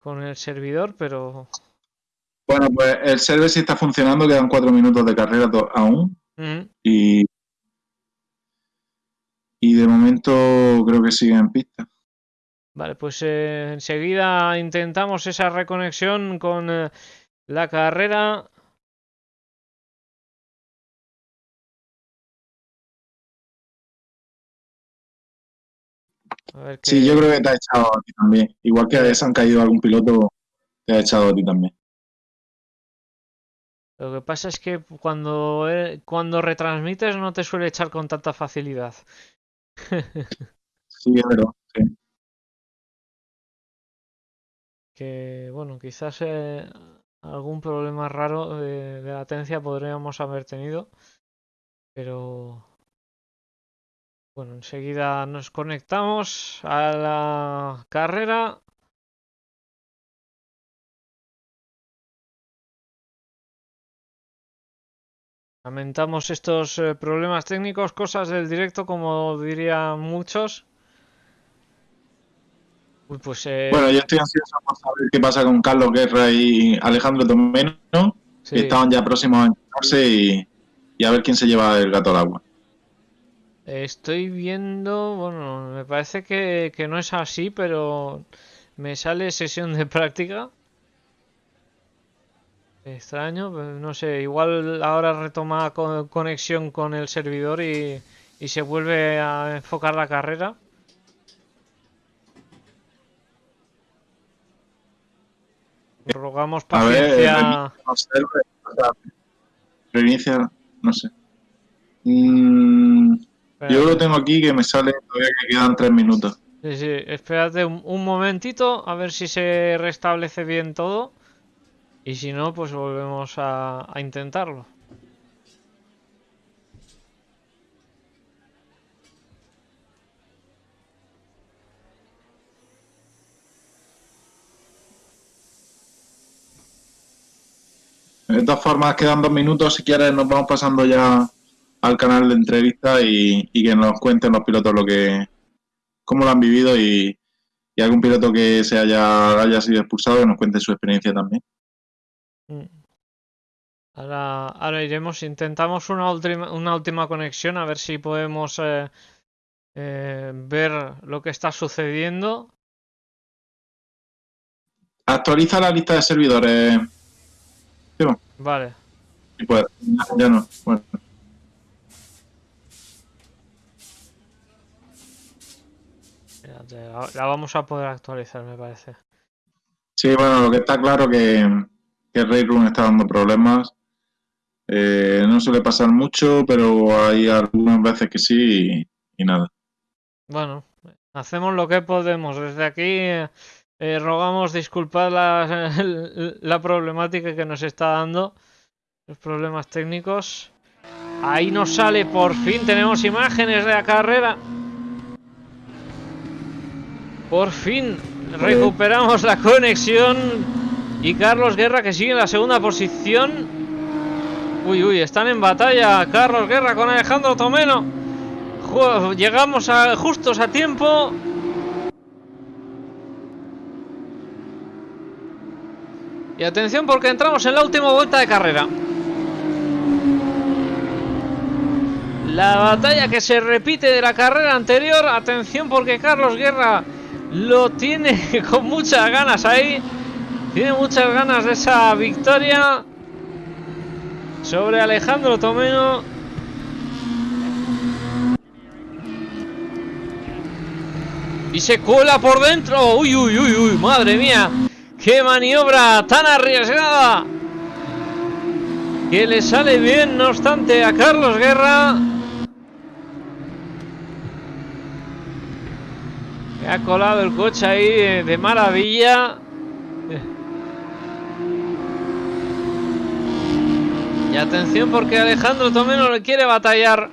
con el servidor, pero Bueno, pues el server sí está funcionando, quedan cuatro minutos de carrera aún. Y, y de momento creo que sigue en pista. Vale, pues eh, enseguida intentamos esa reconexión con eh, la carrera. A ver Sí, yo creo que te ha echado a ti también. Igual que se han caído algún piloto, te ha echado a ti también. Lo que pasa es que cuando, eh, cuando retransmites no te suele echar con tanta facilidad. Sí, es verdad. sí. Que bueno, quizás eh, algún problema raro de, de latencia podríamos haber tenido. Pero bueno, enseguida nos conectamos a la carrera. Lamentamos estos eh, problemas técnicos, cosas del directo, como dirían muchos. Uy, pues eh, Bueno, yo estoy ansioso por saber qué pasa con Carlos Guerra y Alejandro Tomeno, sí. que estaban ya próximos a encontrarse y, y a ver quién se lleva el gato al agua. Estoy viendo, bueno, me parece que, que no es así, pero me sale sesión de práctica. Extraño, no sé, igual ahora retoma co- conexión con el servidor y, y se vuelve a enfocar la carrera. Rogamos A ver, paciencia. no sé, no sé. Mm, yo lo tengo aquí que me sale todavía que quedan tres minutos. Sí, sí, espérate un, un momentito a ver si se restablece bien todo. Y si no, pues volvemos a, intentarlo. De todas formas, quedan dos minutos. Si quieres, nos vamos pasando ya al canal de entrevista y, y que nos cuenten los pilotos lo que cómo lo han vivido y, y algún piloto que se haya, haya sido expulsado que nos cuente su experiencia también. Mm. Ahora, ahora iremos, intentamos una última, una última conexión a ver si podemos eh, eh, ver lo que está sucediendo. Actualiza la lista de servidores. Vale, puedes. Ya, ya no. Bueno. espérate, la, la vamos a poder actualizar, me parece. Sí, bueno, lo que está claro que, que Ray Room está dando problemas. Eh, no suele pasar mucho, pero hay algunas veces que sí y, nada. Bueno, hacemos lo que podemos. Desde aquí eh, rogamos disculpar la problemática que nos está dando, los problemas técnicos. Ahí nos sale, por fin tenemos imágenes de la carrera. Por fin recuperamos la conexión. Y Carlos Guerra que sigue en la segunda posición. Uy, uy, están en batalla Carlos Guerra con Alejandro Tomeno. Llegamos a, justos a tiempo. Y atención porque entramos en la última vuelta de carrera. La batalla que se repite de la carrera anterior. Atención porque Carlos Guerra lo tiene con muchas ganas ahí. Tiene muchas ganas de esa victoria sobre Alejandro Tomeno. Y se cuela por dentro. Uy, uy, uy, uy, madre mía. Qué maniobra tan arriesgada. Que le sale bien, no obstante, a Carlos Guerra. Me ha colado el coche ahí eh, de maravilla. Y atención porque Alejandro Tomeno le quiere batallar.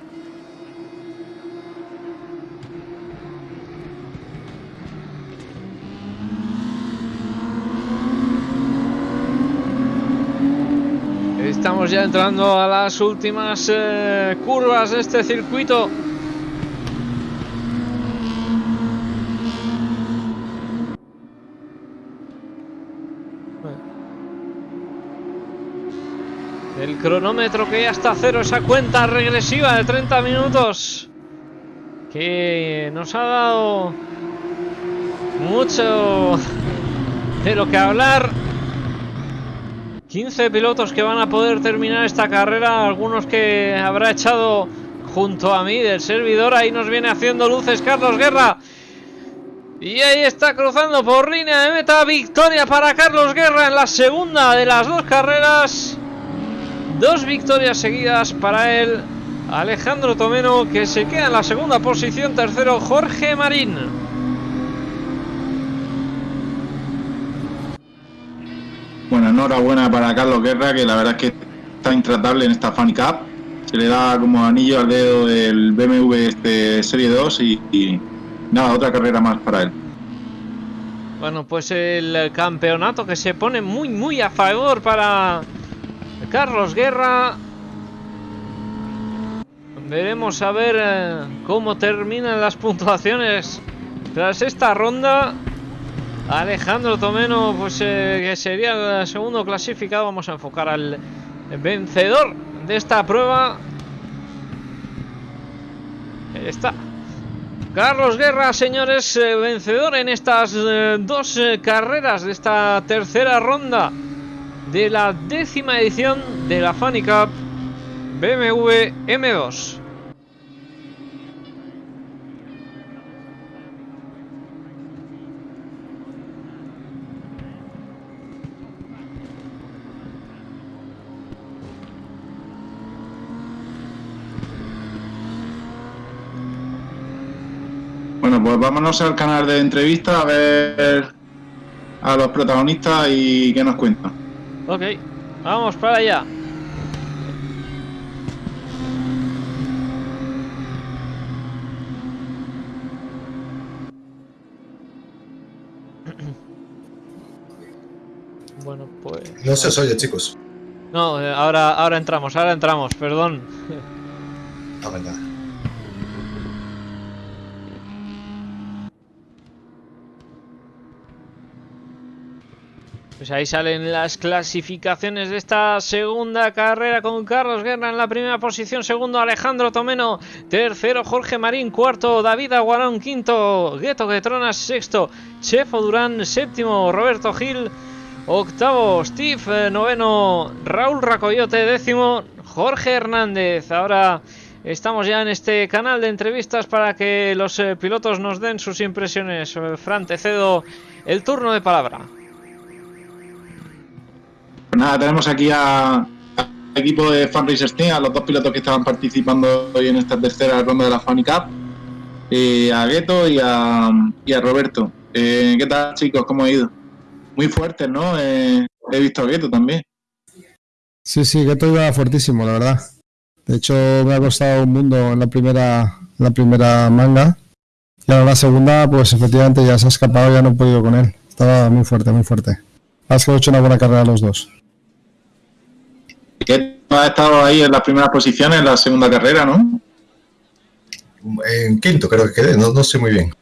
Estamos ya entrando a las últimas eh, curvas de este circuito. El cronómetro que ya está a cero, esa cuenta regresiva de 30 minutos que nos ha dado mucho de lo que hablar. 15 pilotos que van a poder terminar esta carrera, algunos que habrá echado junto a mí del servidor. Ahí nos viene haciendo luces Carlos Guerra. Y ahí está cruzando por línea de meta. Victoria para Carlos Guerra en la segunda de las dos carreras. Dos victorias seguidas para él. Alejandro Tomeno que se queda en la segunda posición. Tercero Jorge Marín. Bueno, enhorabuena para Carlos Guerra, que la verdad es que está intratable en esta Fan Cup. Se le da como anillo al dedo el BMW este Serie 2 y, y nada, otra carrera más para él. Bueno, pues el campeonato que se pone muy, muy a favor para Carlos Guerra. Veremos a ver eh, cómo terminan las puntuaciones tras esta ronda. Alejandro Tomeno, pues eh, que sería el segundo clasificado. Vamos a enfocar al vencedor de esta prueba. Ahí está. Carlos Guerra, señores, eh, vencedor en estas dos carreras de esta tercera ronda de la décima edición de la Funny Cup BMW M2. Bueno, pues vámonos al canal de entrevista a ver a los protagonistas y qué nos cuentan. Ok, vamos para allá. Bueno, pues. No se os oye, chicos. No, eh, ahora, ahora entramos, ahora entramos, perdón. La verdad. Pues ahí salen las clasificaciones de esta segunda carrera con Carlos Guerra en la primera posición, segundo Alejandro Tomeno, tercero Jorge Marín, cuarto David Aguarón, quinto Gueto Getronas, sexto Chefo Durán, séptimo Roberto Gil, octavo Steve, eh, noveno Raúl Racoyote, décimo Jorge Hernández. Ahora estamos ya en este canal de entrevistas para que los eh, pilotos nos den sus impresiones. Fran, te cedo el turno de palabra. Nada, tenemos aquí al equipo de Fan Racer Team, a los dos pilotos que estaban participando hoy en esta tercera ronda de la Funny Cup, a Gueto y a, Roberto. Eh, ¿Qué tal, chicos? ¿Cómo ha ido? Muy fuertes, ¿no? Eh, he visto a Gueto también. Sí, sí, Gueto iba fuertísimo, la verdad. De hecho, me ha costado un mundo en la primera, la primera manga. Y ahora la segunda, pues efectivamente ya se ha escapado, ya no he podido con él. Estaba muy fuerte, muy fuerte. Has hecho una buena carrera los dos. Gueto ha estado ahí en las primeras posiciones en la segunda carrera, ¿no? En quinto creo que quedé, no, no sé muy bien.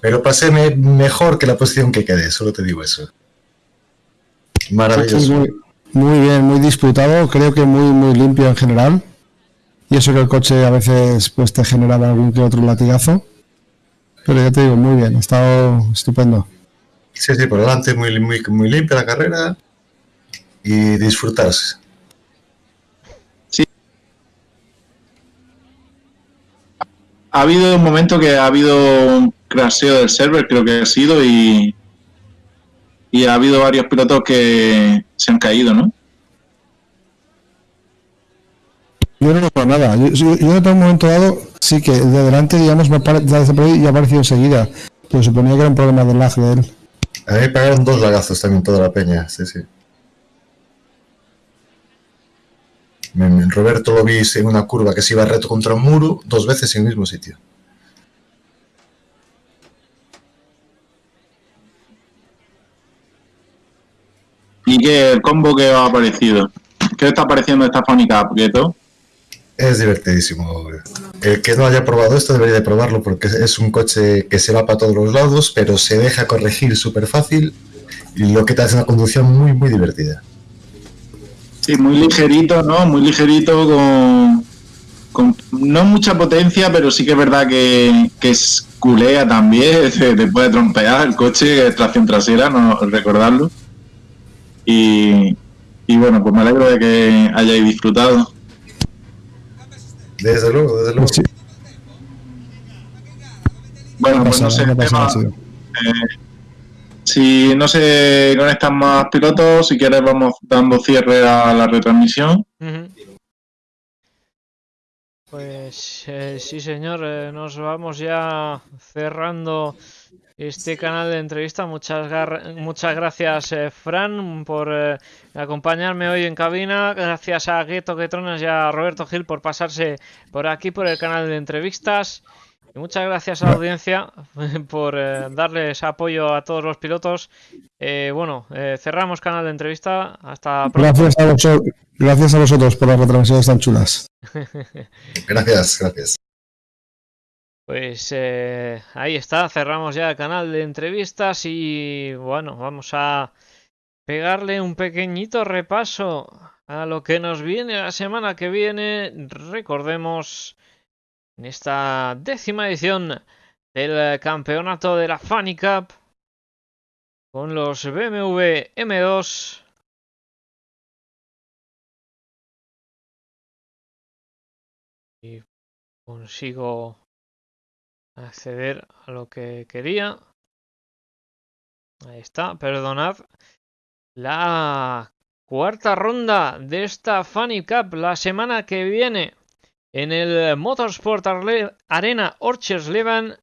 Pero pasé me- mejor que la posición que quedé, solo te digo eso. Maravilloso. muy, muy bien, muy disputado, creo que muy, muy limpio en general. Y eso que el coche a veces pues te generaba algún que otro latigazo. Pero ya te digo, muy bien, ha estado estupendo. Sí, sí, por delante muy, muy, muy limpia la carrera y disfrutarse. Ha habido un momento que ha habido crasheo del server, creo que ha sido, y, y ha habido varios pilotos que se han caído, ¿no? Yo no noto nada. Yo, yo, yo en un momento dado, sí que de adelante, digamos, me por ahí y ha aparecido enseguida. Pero suponía que era un problema del lag de él. A mí me pagaron dos lagazos también toda la peña, sí, sí. Me- me- Roberto lo vi en una curva que se iba reto contra un muro dos veces en el mismo sitio. ¿Y qué el combo que ha parecido? ¿Qué está pareciendo esta Funny Cup, Gueto? Es divertidísimo. El que no haya probado esto debería de probarlo porque es un coche que se va para todos los lados, pero se deja corregir súper fácil y lo que te hace una conducción muy, muy divertida. Sí, muy ligerito, ¿no? Muy ligerito con, con no mucha potencia, pero sí que es verdad que, que es culea también, te, te puede trompear el coche, es tracción trasera, no recordarlo. Y, y bueno, pues me alegro de que hayáis disfrutado. Desde luego, desde luego. Sí, Bueno, no pues no sé, sí. eh, si no se conectan más pilotos, si quieres vamos dando cierre a la retransmisión. Pues eh, sí, señor, eh, nos vamos ya cerrando este canal de entrevista. Muchas, muchas gracias, eh, Fran, por eh, acompañarme hoy en cabina. Gracias a Gueto Quetronas y a Roberto Gil por pasarse por aquí por el canal de entrevistas. Y muchas gracias a la audiencia por eh, darles apoyo a todos los pilotos. Eh, bueno, eh, cerramos canal de entrevista. Hasta pronto. Gracias a, vosotros, gracias a vosotros por las retransmisiones tan chulas. Gracias, gracias. Pues eh, ahí está, cerramos ya el canal de entrevistas y bueno, vamos a pegarle un pequeñito repaso a lo que nos viene la semana que viene. Recordemos en esta décima edición del campeonato de la Funny Cup con los BMW M2. Y consigo acceder a lo que quería. Ahí está, perdonad. La cuarta ronda de esta Funny Cup la semana que viene en el Motorsport Arena Orchersleben,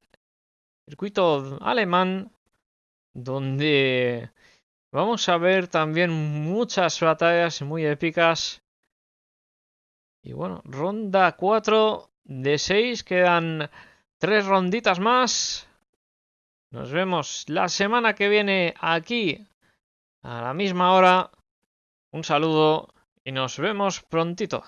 circuito alemán, donde vamos a ver también muchas batallas muy épicas. Y bueno, ronda 4 de 6, quedan tres ronditas más. Nos vemos la semana que viene aquí a la misma hora. Un saludo y nos vemos prontito.